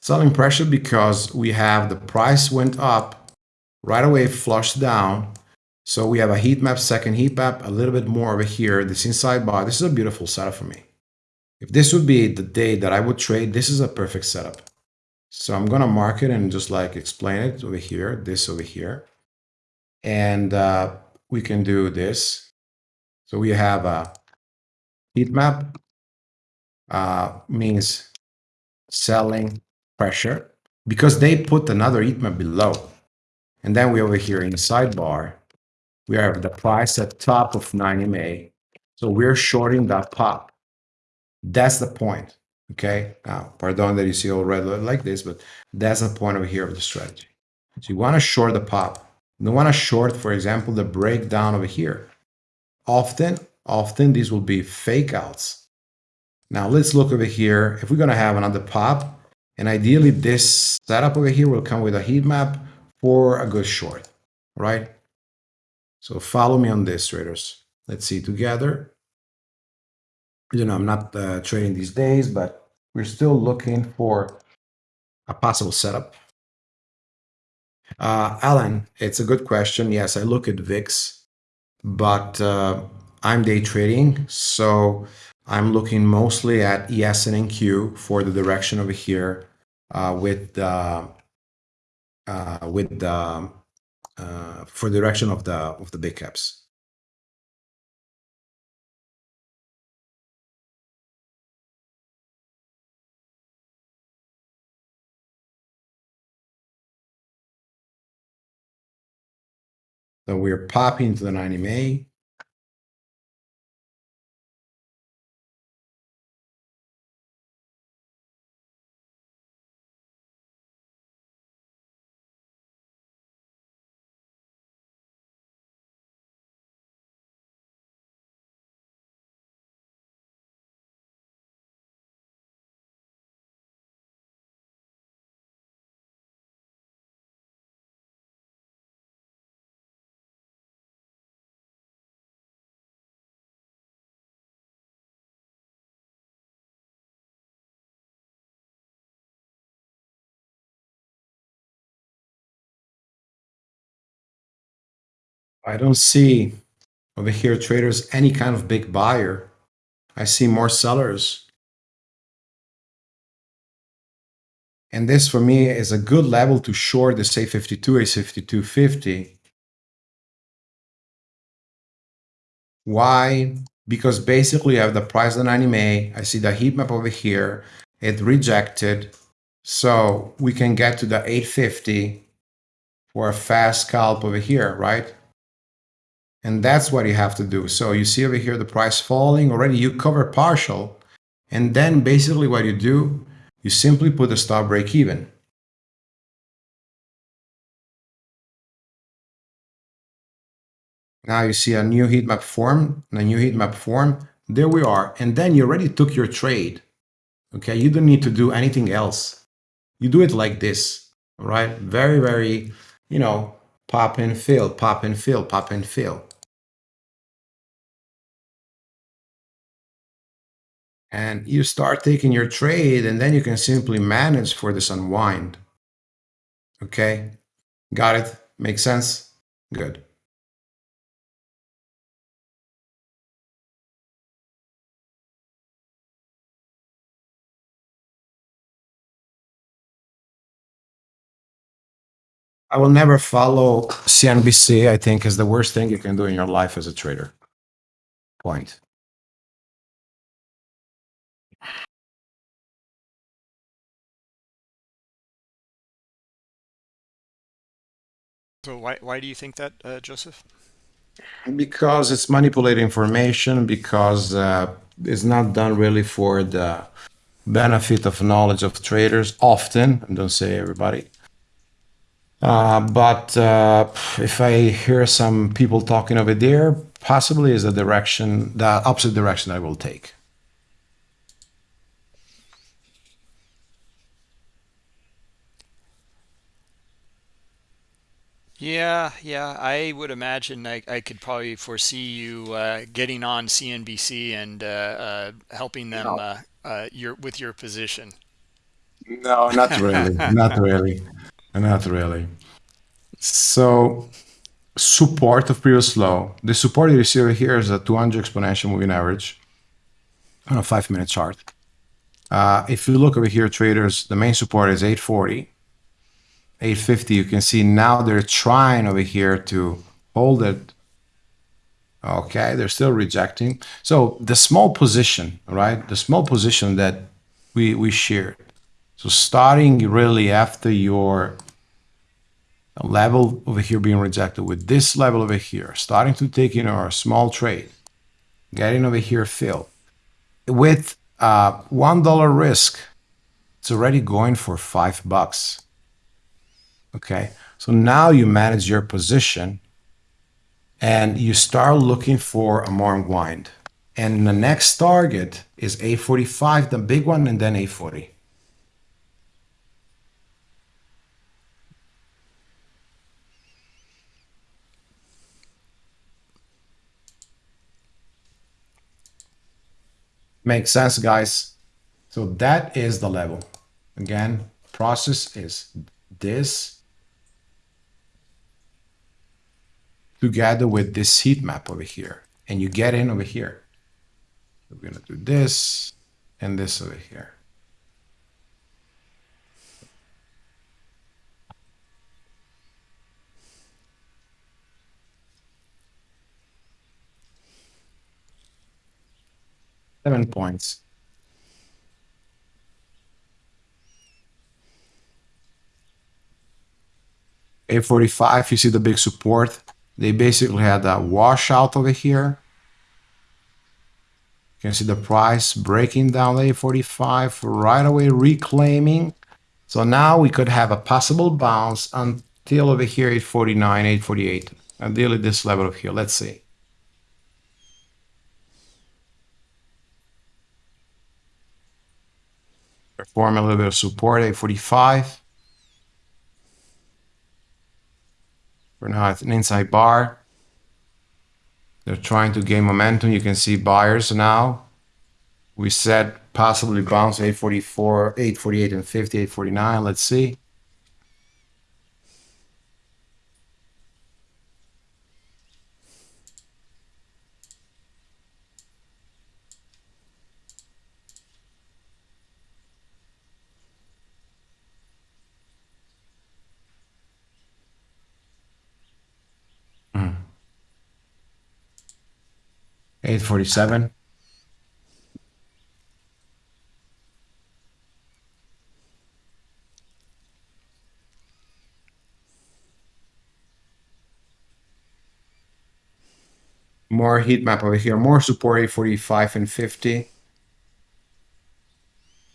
Selling pressure because we have the price went up, right away flushed down, so we have a heat map, second heat map, a little bit more over here, this inside bar. This is a beautiful setup for me. If this would be the day that I would trade, this is a perfect setup. So I'm going to mark it and just like explain it over here, this over here. And uh, we can do this. So we have a heat map, uh, means selling pressure because they put another heat map below. And then we over here in the sidebar, we have the price at top of 9 EMA. So we're shorting that pop. That's the point. Okay. Now, pardon that you see all red like this, but that's the point over here of the strategy. So you want to short the pop. You want to short, for example, the breakdown over here. Often, often these will be fake outs. Now let's look over here. If we're going to have another pop, and ideally this setup over here will come with a heat map for a good short, right? So follow me on this, traders. Let's see together. You know, I'm not uh, trading these days, but we're still looking for a possible setup. Uh, Alan, it's a good question. Yes, I look at VIX, but uh, I'm day trading, so I'm looking mostly at ES and NQ for the direction over here uh, with the uh, with the uh, for the direction of the of the big caps. So we're popping to the 9 EMA. I don't see over here traders any kind of big buyer. I see more sellers. And this for me is a good level to short the A52, A5250. Why? Because basically I have the price 9 EMA. I see the heat map over here. It rejected. So we can get to the 850 for a fast scalp over here, right? And that's what you have to do. So you see over here the price falling already, you cover partial. And then basically what you do, you simply put the stop break even. Now you see a new heat map form, a new heat map form. There we are. And then you already took your trade. Okay, you don't need to do anything else. You do it like this, right? Very, very, you know, pop and fill, pop and fill, pop and fill. And you start taking your trade and then you can simply manage for this unwind. Okay, got it? Makes sense? Good. I will never follow CNBC, I think, is the worst thing you can do in your life as a trader. Point. So why why do you think that, uh, Joseph? Because it's manipulated information, because uh, it's not done really for the benefit of knowledge of traders often, I don't say everybody. Uh, but uh, if I hear some people talking over there, possibly is the direction, the opposite direction I will take. Yeah, yeah. I would imagine I, I could probably foresee you uh, getting on CNBC and uh, uh, helping them No, uh, uh, your with your position. no, not really, [LAUGHS] not really, not really. So support of previous low. The support you see over here is a 200 exponential moving average on a five minute chart. Uh, if you look over here, traders, the main support is 840, 850. You can see now they're trying over here to hold it. Okay, they're still rejecting. So the small position, right? The small position that we we shared. So starting really after your level over here being rejected with this level over here, starting to take in our small trade, getting over here fill with uh, one dollar risk, it's already going for five bucks. Okay, so now you manage your position and you start looking for a more unwind. And the next target is A45, the big one, and then A40. Makes sense, guys. So that is the level. Again, process is this together with this heat map over here. And you get in over here. We're gonna do this and this over here. Seven points. Eight forty-five, you see the big support. They basically had a washout over here. You can see the price breaking down the 845 right away, reclaiming. So now we could have a possible bounce until over here 849, 848. Ideally this level of here. Let's see. Perform a little bit of support, 845. At an inside bar. They're trying to gain momentum. You can see buyers now. We said possibly bounce 844, 848 and 50, 849. Let's see. 847. More heat map over here, more support 845 and 50.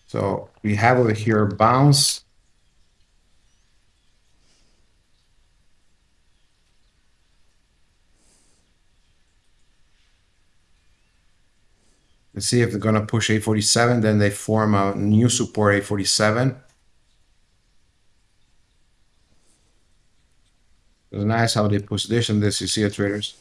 So we have over here bounce. Let's see if they're gonna push 847, then they form a new support 847. It's nice how they position this, you see it, traders?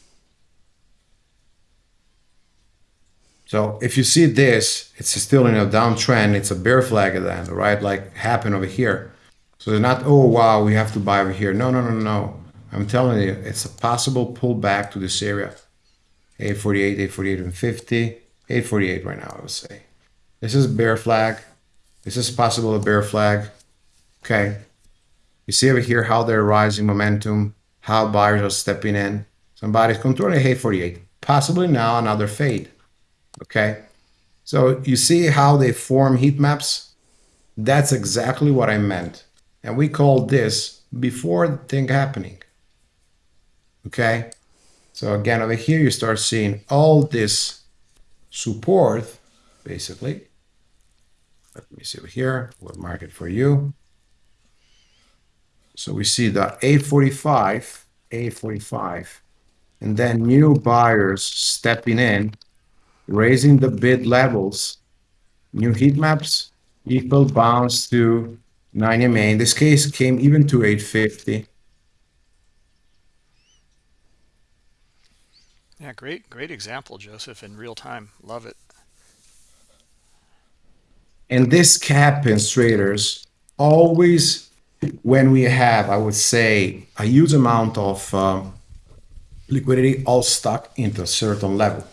So if you see this, it's still in a downtrend. It's a bear flag at the end, right? Like happened over here. So they're not, oh, wow, we have to buy over here. No, no, no, no. I'm telling you, it's a possible pullback to this area. 848, 848 and 50, 848 right now, I would say. This is bear flag. This is possible a bear flag. Okay. You see over here how they're rising momentum, how buyers are stepping in. Somebody's controlling 848. Possibly now another fade. Okay. So you see how they form heat maps? That's exactly what I meant. And we call this before the thing happening. Okay. So again, over here, you start seeing all this support, basically. Let me see over here. We'll mark it for you. So we see the 845, 845, and then new buyers stepping in, raising the bid levels, new heat maps, equal bounce to 9 EMA. In this case, came even to 850. Yeah, great, great example, Joseph, in real time. Love it. And this happens, traders, always when we have, I would say, a huge amount of um, liquidity all stuck into a certain level.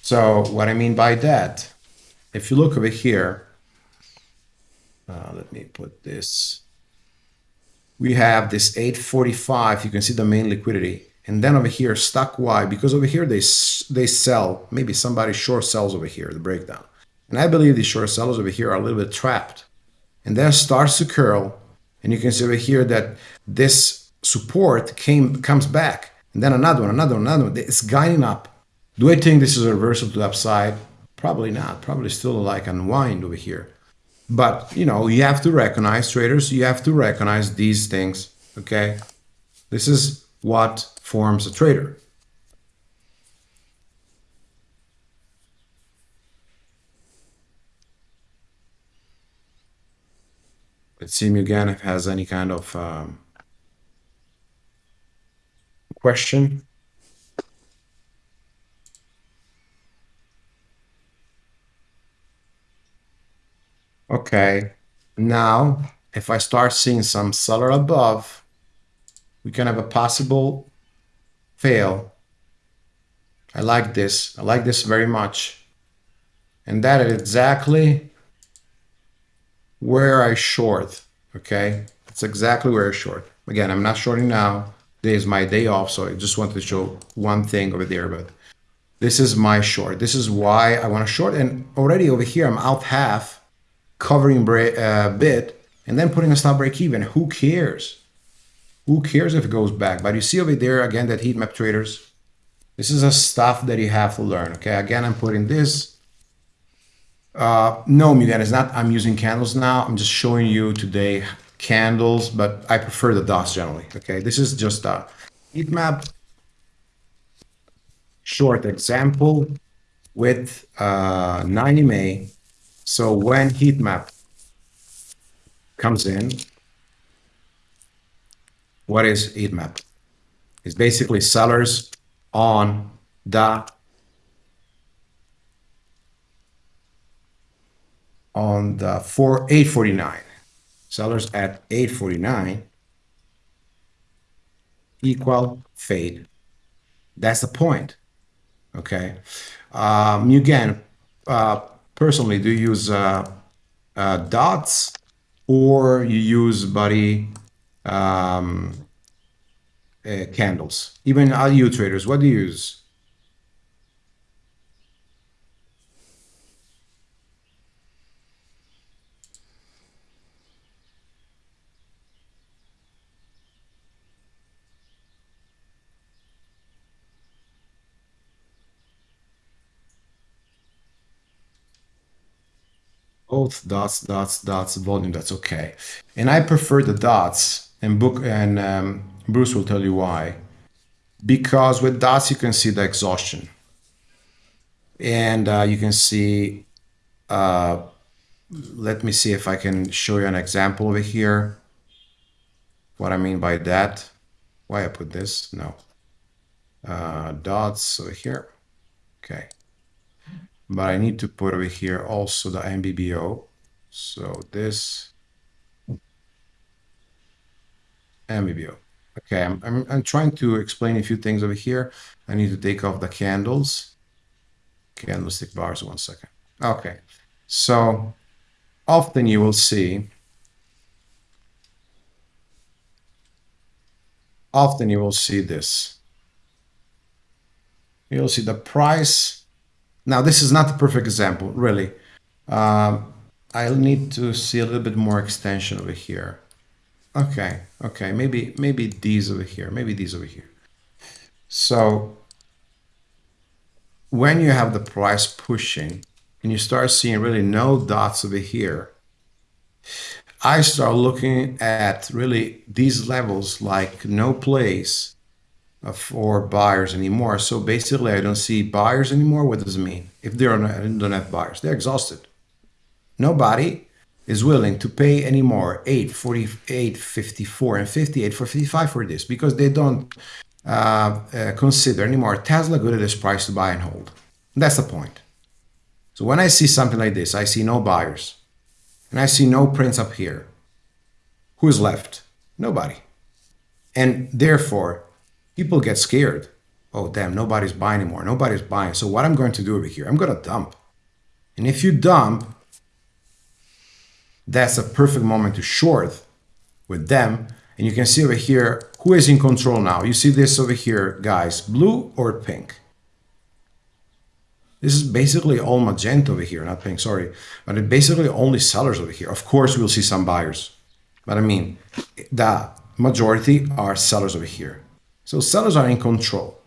So what I mean by that, if you look over here, uh, let me put this. We have this 845. You can see the main liquidity. And then over here, stuck why? Because over here they they sell. Maybe somebody short sells over here, the breakdown. And I believe these short sellers over here are a little bit trapped. And then starts to curl. And you can see over here that this support came comes back. And then another one, another one, another one. It's guiding up. Do I think this is a reversal to the upside? Probably not. Probably still like unwind over here. But, you know, you have to recognize, traders, you have to recognize these things, okay? This is what forms a trader. Let's see again if has any kind of um, question. Okay, now if I start seeing some seller above, we can have a possible fail. I like this. I like this very much. And that is exactly where I short. Okay, that's exactly where I short. Again, I'm not shorting now. Today is my day off, so I just wanted to show one thing over there, but this is my short. This is why I want to short. And already over here, I'm out half covering a uh, bit, and then putting a stop break even. Who cares? Who cares if it goes back? But you see over there again that heat map traders. This is a stuff that you have to learn. Okay, again, I'm putting this. Uh, no, Miguel, it's not. I'm using candles now. I'm just showing you today candles, but I prefer the dots generally. Okay, this is just a heat map short example with uh, 9 EMA so when heat map comes in, what is heat map? It's basically sellers on the on the for 849 sellers at 849 equal fade. That's the point okay? Um again uh personally, do you use uh, uh, dots or you use body um, uh, candles? Even all you traders, what do you use? both dots, dots, dots, volume, that's okay. And I prefer the dots, and book and um, Bruce will tell you why. Because with dots you can see the exhaustion, and uh, you can see. Uh, let me see if I can show you an example over here. What I mean by that. why I put this? No. Uh, dots over here. Okay. But I need to put over here also the NBBO. So this NBBO. Okay, I'm, I'm, I'm trying to explain a few things over here. I need to take off the candles. Candlestick bars, one second. Okay, so often you will see, often you will see this. You'll see the price. Now, this is not the perfect example, really. Um, I'll need to see a little bit more extension over here. Okay, okay, maybe maybe these over here, maybe these over here. So when you have the price pushing and you start seeing really no dots over here, I start looking at really these levels like no place uh, for buyers anymore. So basically, I don't see buyers anymore. What does it mean? If they don't have buyers, they're exhausted. Nobody is willing to pay anymore 848 54 and 58 for 55 for this because they don't uh, uh, consider anymore tesla good at this price to buy and hold. That's the point. So when i see something like this i see no buyers and i see no prints up here. Who's left? Nobody. And therefore people get scared. Oh damn nobody's buying anymore. Nobody's buying. So what i'm going to do over here i'm going to dump. And if you dump that's a perfect moment to short with them. And you can see over here, who is in control now? You see this over here, guys, blue or pink? This is basically all magenta over here, not pink, sorry. But it basically only sellers over here. Of course, we'll see some buyers. But I mean, the majority are sellers over here. So sellers are in control.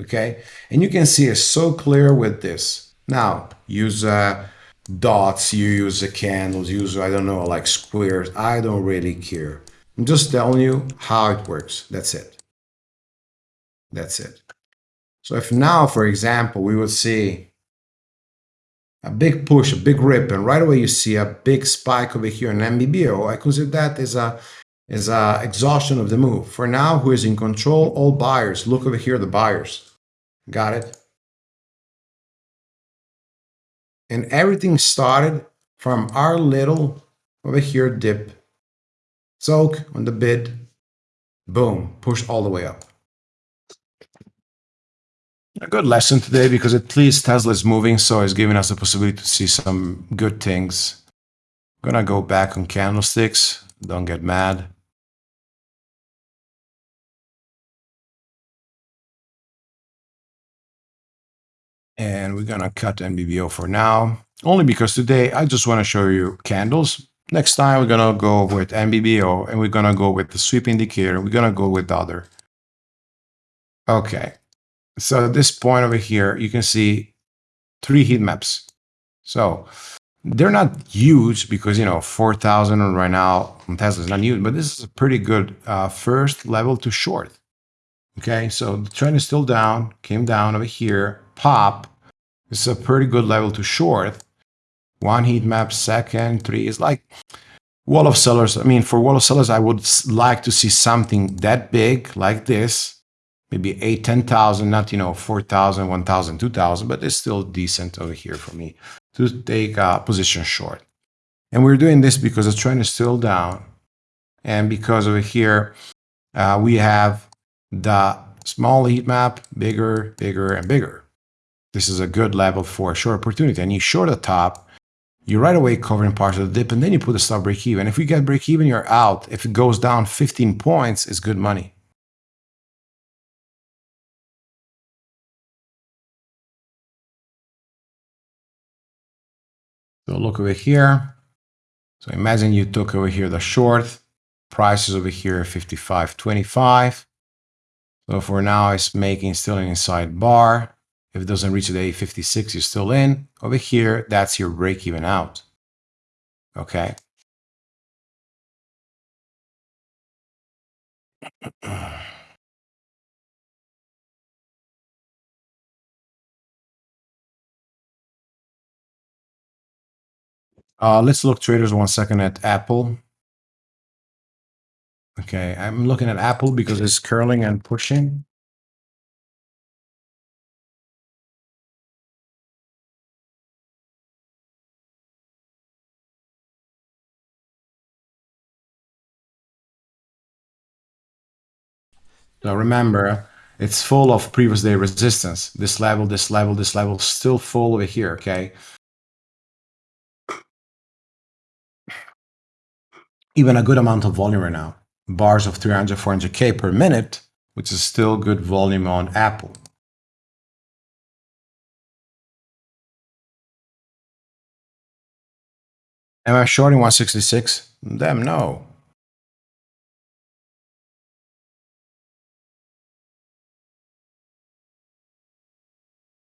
Okay? And you can see it's so clear with this. Now, use uh, dots, you use the candles, use, I don't know, like squares. I don't really care. I'm just telling you how it works. That's it. That's it. So if now, for example, we would see a big push, a big rip, and right away you see a big spike over here in NBBO oh, I consider that as a is a exhaustion of the move. For now, who is in control? All buyers. Look over here, the buyers. Got it? And everything started from our little over here dip. Soak on the bid. Boom, push all the way up. A good lesson today because at least Tesla is moving, so it's giving us the possibility to see some good things. I'm gonna go back on candlesticks. Don't get mad. And we're gonna cut NBBO for now, only because today I just wanna show you candles. Next time we're gonna go with NBBO and we're gonna go with the sweep indicator. We're gonna go with the other. Okay, so at this point over here, you can see three heat maps. So they're not huge because, you know, 4,000 right now on Tesla is not huge, but this is a pretty good uh, first level to short. Okay, so the trend is still down, came down over here, pop. This is a pretty good level to short. One heat map, second, three is like wall of sellers. I mean, for wall of sellers, I would like to see something that big like this, maybe eight, 10,000, not, you know, 4,000, 1,000, 2,000, but it's still decent over here for me to take a position short. And we're doing this because the trend is still down. And because over here, uh, we have the small heat map, bigger, bigger, and bigger. This is a good level for a short opportunity. And you short the top, you right away covering parts of the dip, and then you put a stop break even. If we get break even, you're out. If it goes down 15 points, it's good money. So look over here. So imagine you took over here the short, prices over here 55.25. So for now, it's making still an inside bar. If it doesn't reach the A56, you're still in. Over here, that's your break even out. Okay. Uh, let's look traders one second at Apple. Okay, I'm looking at Apple because it's curling and pushing. Now remember, it's full of previous day resistance. This level, this level, this level, still full over here, okay? Even a good amount of volume right now. Bars of 300, 400K per minute, which is still good volume on Apple. Am I shorting 166? Damn no.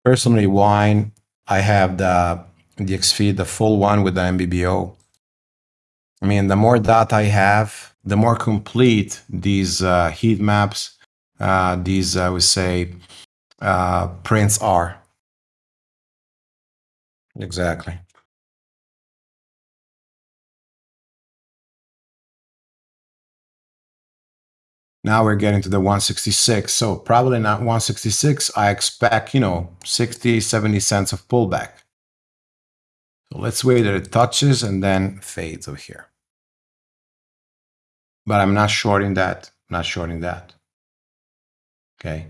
Personally, wine, I have the the XFeed, the full one with the NBBO. I mean, the more data I have, the more complete these uh, heat maps, uh, these, I would say, uh, prints are. Exactly. Now we're getting to the 166. So probably not 166. I expect, you know, 60, 70 cents of pullback. So let's wait that it touches and then fades over here. But I'm not shorting that, not shorting that. Okay.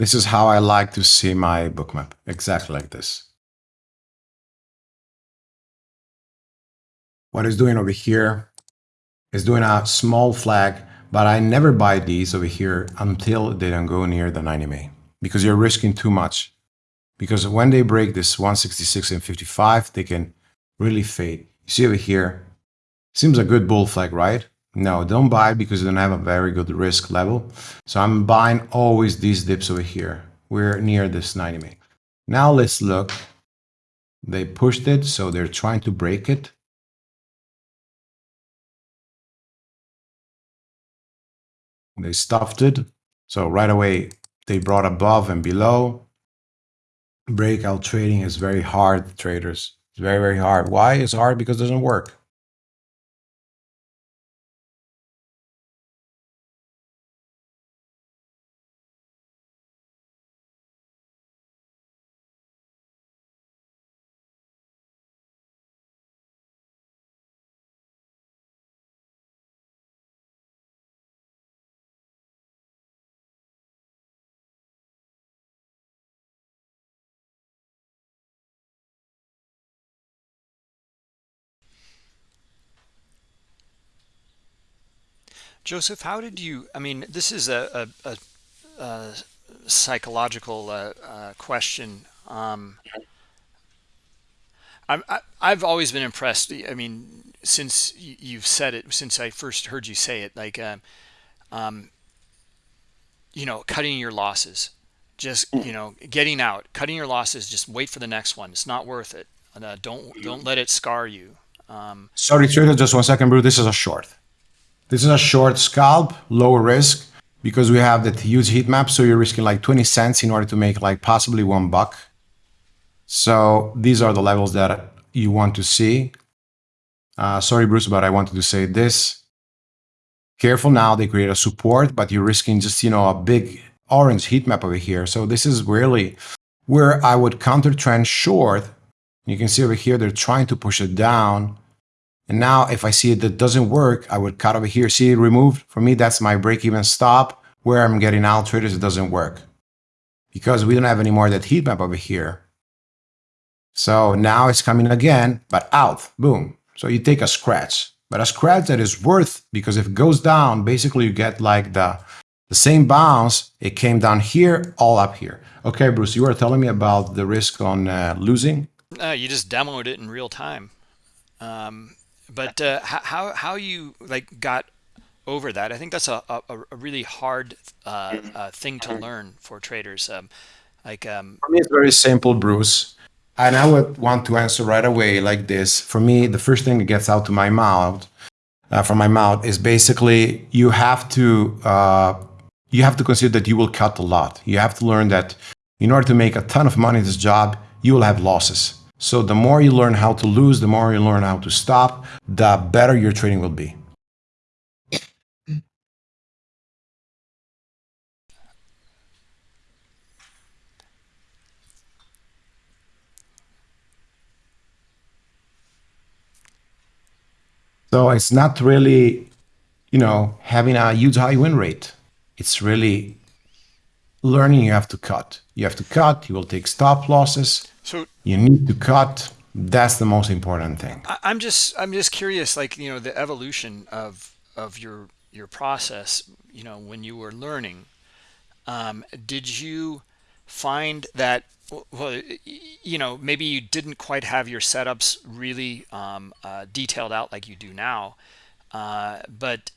This is how I like to see my bookmap, exactly like this. What it's doing over here is doing a small flag, but I never buy these over here until they don't go near the 9 EMA because you're risking too much. Because when they break this 166 and 55, they can really fade. You see over here, seems a good bull flag, right? No, don't buy because you don't have a very good risk level. So I'm buying always these dips over here. We're near this 9 EMA. Now let's look. They pushed it, so they're trying to break it. They stuffed it. So right away, they brought above and below. Breakout trading is very hard, traders. It's very, very hard. Why? It's hard because it doesn't work. Joseph, how did you? I mean, this is a, a, a, a psychological uh, uh, question. Um, I'm, I, I've always been impressed. I mean, since you've said it, since I first heard you say it, like, uh, um, you know, cutting your losses, just you know, getting out, cutting your losses. Just wait for the next one. It's not worth it. Uh, don't don't let it scar you. Um, Sorry, trader, just one second, bro. This is a short. This is a short scalp, low risk, because we have that huge heat map. So you're risking like 20 cents in order to make like possibly one buck. So these are the levels that you want to see. Uh, sorry, Bruce, but I wanted to say this. Careful now, they create a support, but you're risking just, you know, a big orange heat map over here. So this is really where I would counter trend short. You can see over here, they're trying to push it down. And now if I see it that doesn't work, I would cut over here. See it removed? For me, that's my break-even stop. where I'm getting out traders, it doesn't work because we don't have any more that heat map over here. So now it's coming again, but out, boom. So you take a scratch, but a scratch that is worth because if it goes down, basically you get like the, the same bounce. It came down here, all up here. Okay, Bruce, you were telling me about the risk on uh, losing. Uh, you just demoed it in real time. Um, but uh, how how you like got over that? I think that's a a, a really hard uh, uh, thing to learn for traders. Um, like um, for me, it's very simple, Bruce. And I would want to answer right away like this. For me, the first thing that gets out to my mouth, uh, from my mouth, is basically you have to uh, you have to consider that you will cut a lot. You have to learn that in order to make a ton of money in this job, you will have losses. So the more you learn how to lose, the more you learn how to stop, the better your trading will be. So it's not really, you know, having a huge high win rate. It's really learning you have to cut. You have to cut, you will take stop losses. So you need to cut. That's the most important thing. I'm just I'm just curious, like, you know, the evolution of of your your process, you know, when you were learning, um, did you find that well you know maybe you didn't quite have your setups really um, uh, detailed out like you do now uh, but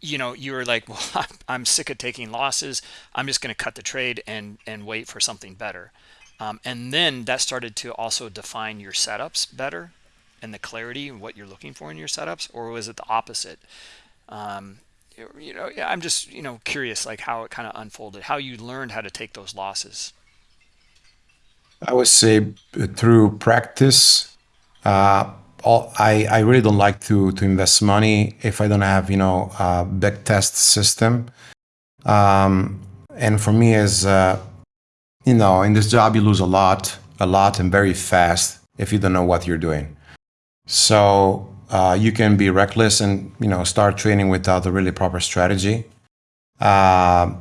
you know you were like [LAUGHS] well i'm sick of taking losses i'm just going to cut the trade and and wait for something better um, and then that started to also define your setups better and the clarity of what you're looking for in your setups or was it the opposite um, you know i'm just you know curious like how it kind of unfolded how you learned how to take those losses I would say through practice. Uh, all, I, I really don't like to, to invest money if I don't have, you know, a back test system. Um, and for me as uh, you know, in this job, you lose a lot, a lot and very fast if you don't know what you're doing. So uh, you can be reckless and, you know, start training without a really proper strategy. Uh,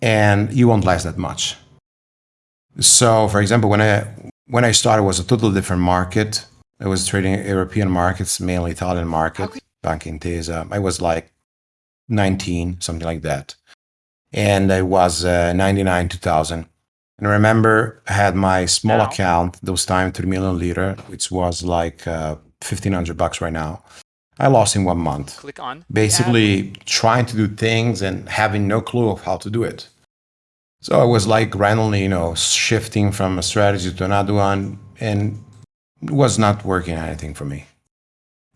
and you won't last that much. So, for example, when I when I started, it was a totally different market. I was trading European markets, mainly Italian market, Banca Intesa. I was like 19, something like that. And I was uh, 99, 2000. And I remember I had my small account, those time 3 million lira, which was like uh, 1500 bucks right now. I lost in one month. Click on. Basically trying to do things and having no clue of how to do it. So I was like randomly, you know, shifting from a strategy to another one and it was not working anything for me.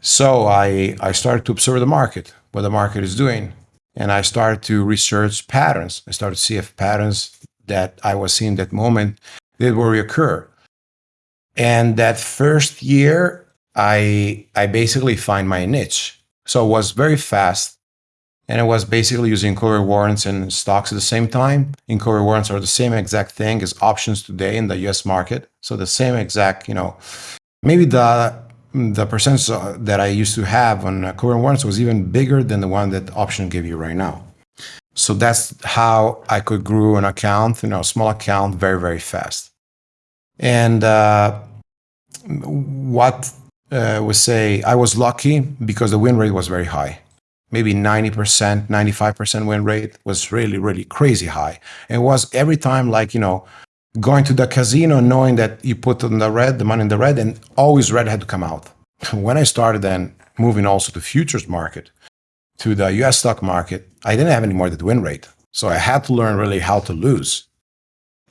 So I, I started to observe the market, what the market is doing. And I started to research patterns. I started to see if patterns that I was seeing that moment did will reoccur. And that first year, I, I basically find my niche. So it was very fast and it was basically using cover warrants and stocks at the same time. In cover warrants are the same exact thing as options today in the US market. So the same exact, you know, maybe the the percentage that I used to have on cover warrants was even bigger than the one that option give you right now. So that's how I could grow an account, you know, a small account very, very fast. And uh, what uh, we say, I was lucky because the win rate was very high maybe 90%, 95% win rate was really, really crazy high. It was every time like, you know, going to the casino knowing that you put in the red, the money in the red, and always red had to come out. [LAUGHS] when I started then moving also to futures market, to the US stock market, I didn't have any more that win rate. So I had to learn really how to lose.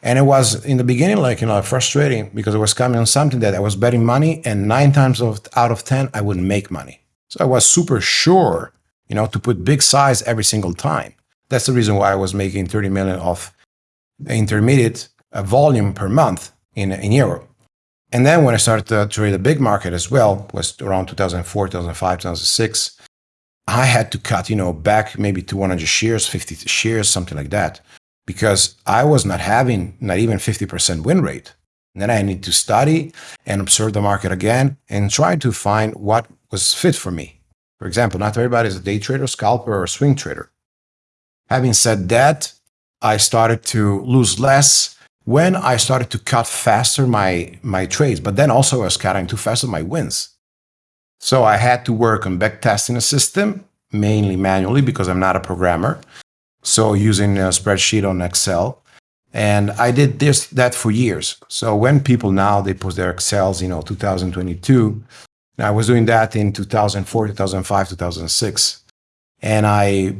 And it was in the beginning, like, you know, frustrating because it was coming on something that I was betting money and nine times out of 10, I wouldn't make money. So I was super sure you know, to put big size every single time. That's the reason why I was making 30 million of intermediate uh, volume per month in, in Europe. And then when I started to trade the big market as well, was around 2004, 2005, 2006, I had to cut, you know, back maybe to 100 shares, 50 shares, something like that, because I was not having not even 50% win rate. And then I need to study and observe the market again and try to find what was fit for me. For example, not everybody is a day trader, scalper, or swing trader. Having said that, I started to lose less when I started to cut faster my my trades, but then also I was cutting too fast on my wins. So I had to work on backtesting a system, mainly manually because I'm not a programmer. So using a spreadsheet on Excel. And I did this that for years. So when people now they post their Excels, you know, 2022, I was doing that in 2004, 2005, 2006. And I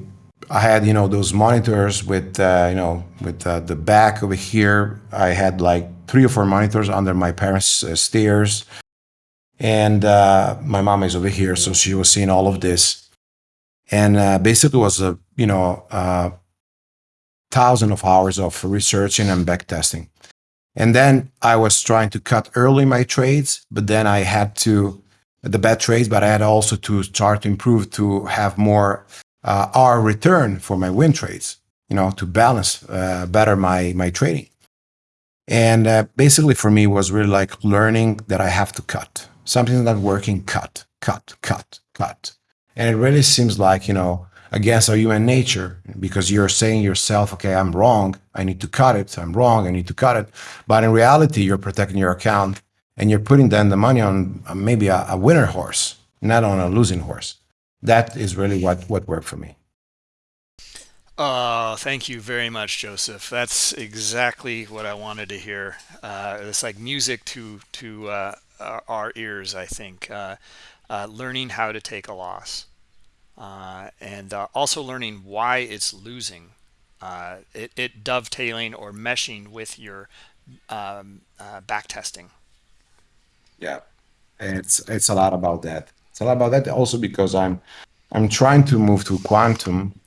I had you know those monitors with uh, you know with uh, the back over here. I had like three or four monitors under my parents' uh, stairs, and uh, my mom is over here, so she was seeing all of this, and uh, basically was a you know uh, thousand of hours of researching and back testing, and then I was trying to cut early my trades, but then I had to the bad trades, but I had also to start to improve to have more uh, R return for my win trades, you know, to balance uh, better my my trading. And uh, basically, for me, was really like learning that I have to cut something not working. Cut, cut, cut, cut. And it really seems like you know against our human nature because you're saying yourself, okay, I'm wrong. I need to cut it. I'm wrong. I need to cut it. But in reality, you're protecting your account and you're putting then the money on uh, maybe a, a winner horse, not on a losing horse that is really what what worked for me. Oh, thank you very much, Joseph. That's exactly what I wanted to hear. Uh, it's like music to to uh, our ears. I think uh, uh, learning how to take a loss, uh, and uh, also learning why it's losing. It, it, dovetailing or meshing with your um, back testing. Yeah, it's it's a lot about that. It's a lot about that also because I'm I'm trying to move to quantum,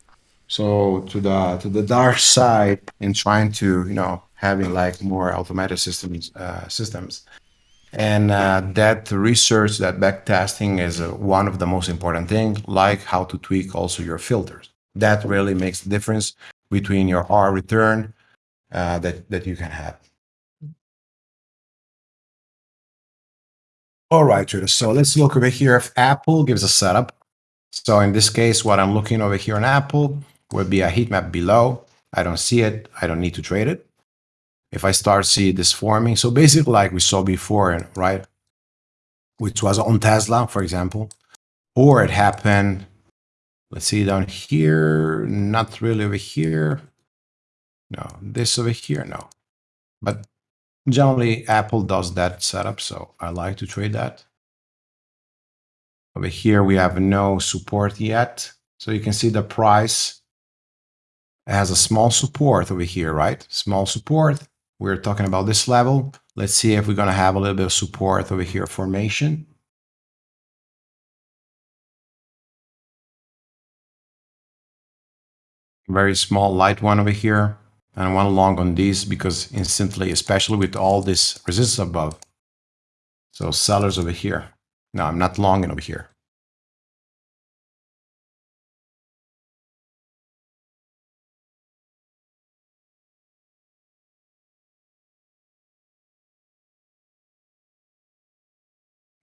so to the to the dark side and trying to you know having like more automated systems uh, systems, and uh, that research that back testing is uh, one of the most important thing. Like how to tweak also your filters. That really makes the difference between your R return uh, that that you can have. All right, traders. So let's look over here if Apple gives a setup. So in this case, what I'm looking over here on Apple would be a heat map below. I don't see it. I don't need to trade it. If I start see this forming, so basically like we saw before, right? Which was on Tesla, for example, or it happened, let's see down here, not really over here. No, this over here, no. But Generally, Apple does that setup, so I like to trade that. Over here, we have no support yet. So you can see the price has a small support over here, right? Small support. We're talking about this level. Let's see if we're going to have a little bit of support over here formation. Very small light one over here and one long on these because instantly, especially with all this resistance above. So sellers over here. No, I'm not long over here.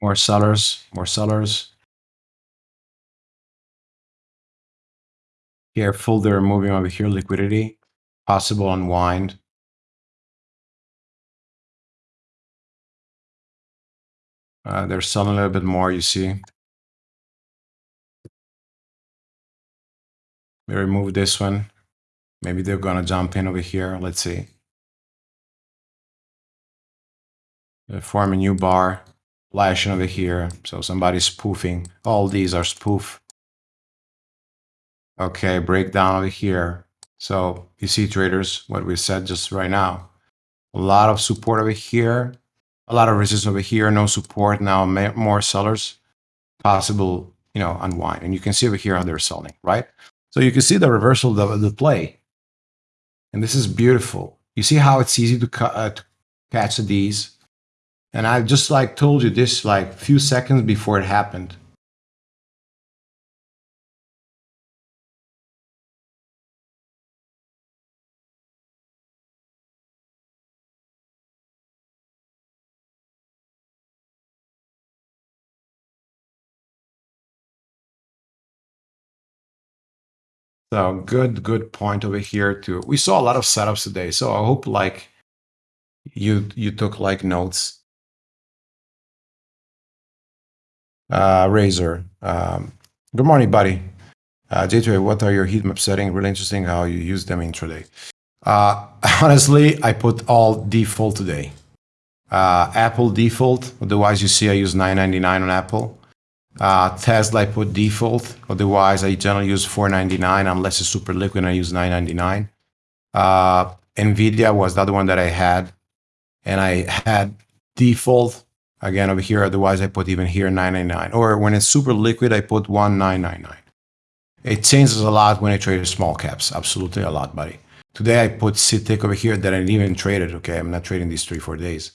More sellers, more sellers. Careful, they're moving over here, liquidity possible unwind. Uh, they're selling a little bit more you see. They remove this one. Maybe they're gonna jump in over here. Let's see. They form a new bar flashing over here so somebody's spoofing all these are spoof okay breakdown over here so you see traders, what we said just right now, a lot of support over here, a lot of resistance over here, no support now, more sellers, possible, you know, unwind. And you can see over here how they're selling, right? So you can see the reversal of the play. And this is beautiful. You see how it's easy to, uh, to catch these. And I just like told you this like few seconds before it happened. So good, good point over here too. We saw a lot of setups today, so I hope like you you took like notes. Uh, Razor, um, good morning, buddy. Uh, J2, what are your heat map settings? Really interesting how you use them intraday. Uh, [LAUGHS] honestly, I put all default today. Uh, Apple default, otherwise you see I use 999 on Apple. Uh, Tesla I put default, otherwise I generally use 499 unless it's super liquid and I use 999. Uh, Nvidia was the other one that I had, and I had default again over here. Otherwise I put even here 999. Or when it's super liquid, I put 1999. It changes a lot when I trade small caps, absolutely a lot, buddy. Today I put CTIC over here that I didn't even trade it. Okay, I'm not trading these three four days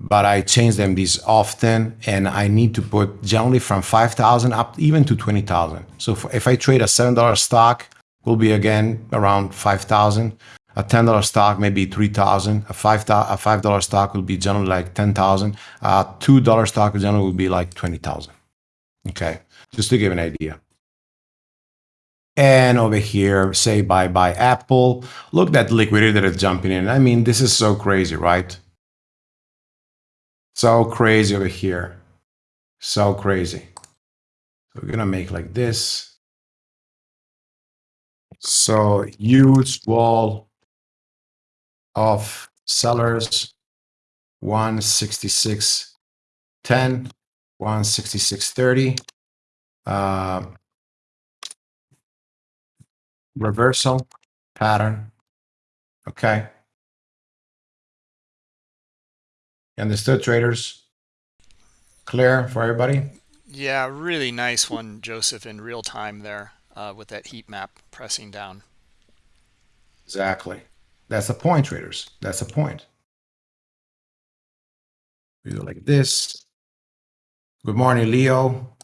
but I change them these often and I need to put generally from 5,000 up even to 20,000. So if, I trade a $7 stock, will be again around 5,000. A $10 stock, maybe 3,000. A $5, a $5 stock will be generally like 10,000. A $2 stock generally will be like 20,000. Okay, just to give an idea. And over here, say bye bye Apple. Look at that liquidity that is jumping in. I mean, this is so crazy, right? So crazy over here. So crazy. So we're gonna make like this. So huge wall of sellers, 166.10, 166.30. Uh, reversal pattern. Okay. Understood, traders? Clear for everybody? Yeah, really nice one, Joseph, in real time there uh, with that heat map pressing down. Exactly. That's the point, traders. That's the point. We do like this. Good morning, Leo.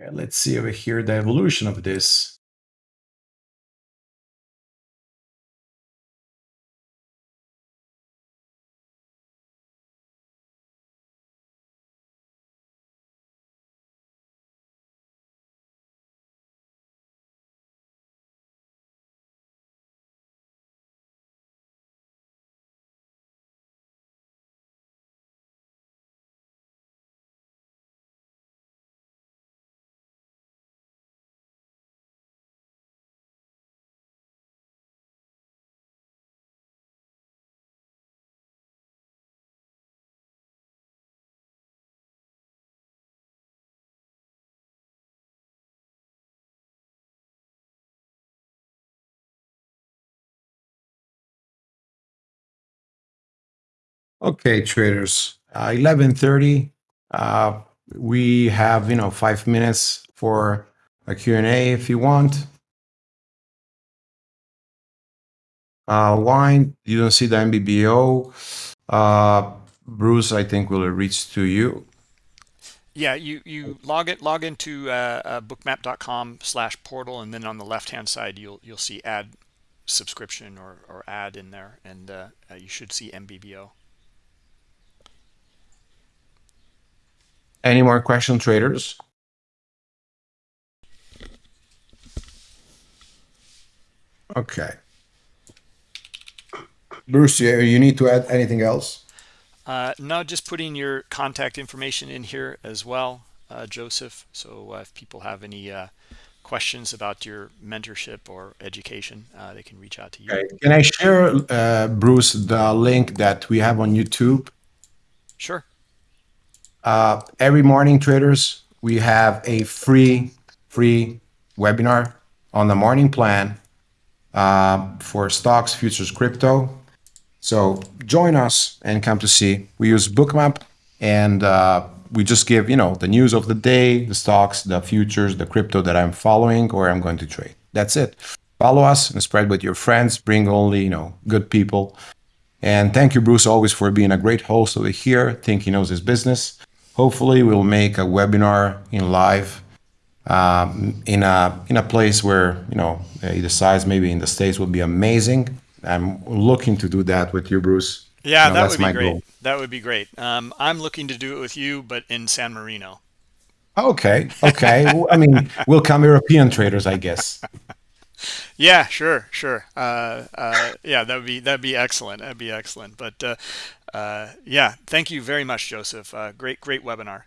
Okay, let's see over here the evolution of this. Okay, traders. Uh, 11:30. Uh, we have you know five minutes for a Q&A if you want. Uh, wine, you don't see the NBBO. Uh, Bruce, I think will reach to you. Yeah, you you log it log into uh, uh, bookmap.com slash portal, and then on the left hand side you'll you'll see add subscription or or add in there, and uh, uh you should see NBBO. Any more question traders? Okay. Bruce, you need to add anything else? Uh, no, just putting your contact information in here as well, uh, Joseph. So uh, if people have any uh, questions about your mentorship or education, uh, they can reach out to you. Okay. Can I share, uh, Bruce, the link that we have on YouTube? Sure. Uh, every morning, traders, we have a free free webinar on the morning plan uh, for stocks, futures, crypto. So join us and come to see. We use Bookmap and uh, we just give you know the news of the day, the stocks, the futures, the crypto that I'm following or I'm going to trade. That's it. Follow us and spread with your friends. Bring only you know good people. And thank you, Bruce, always for being a great host over here. Think he knows his business. Hopefully, we'll make a webinar in live um, in a in a place where you know he decides maybe in the states will be amazing. I'm looking to do that with you, Bruce. Yeah, You know, that would be my great. goal. That would be great. Um, I'm looking to do it with you, but in San Marino. Okay, okay. Well, I mean, we'll come European traders, I guess. Yeah, sure, sure. Uh, uh, yeah, that would be that'd be excellent. That'd be excellent. But uh, uh, yeah, thank you very much, Joseph. Uh, great, great webinar.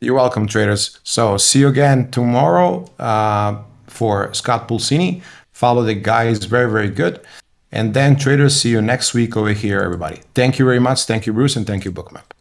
You're welcome, traders. So see you again tomorrow uh, for Scott Pulcini. Follow the guy; is very, very good. And then traders, see you next week over here, everybody. Thank you very much. Thank you, Bruce, and thank you, Bookmap.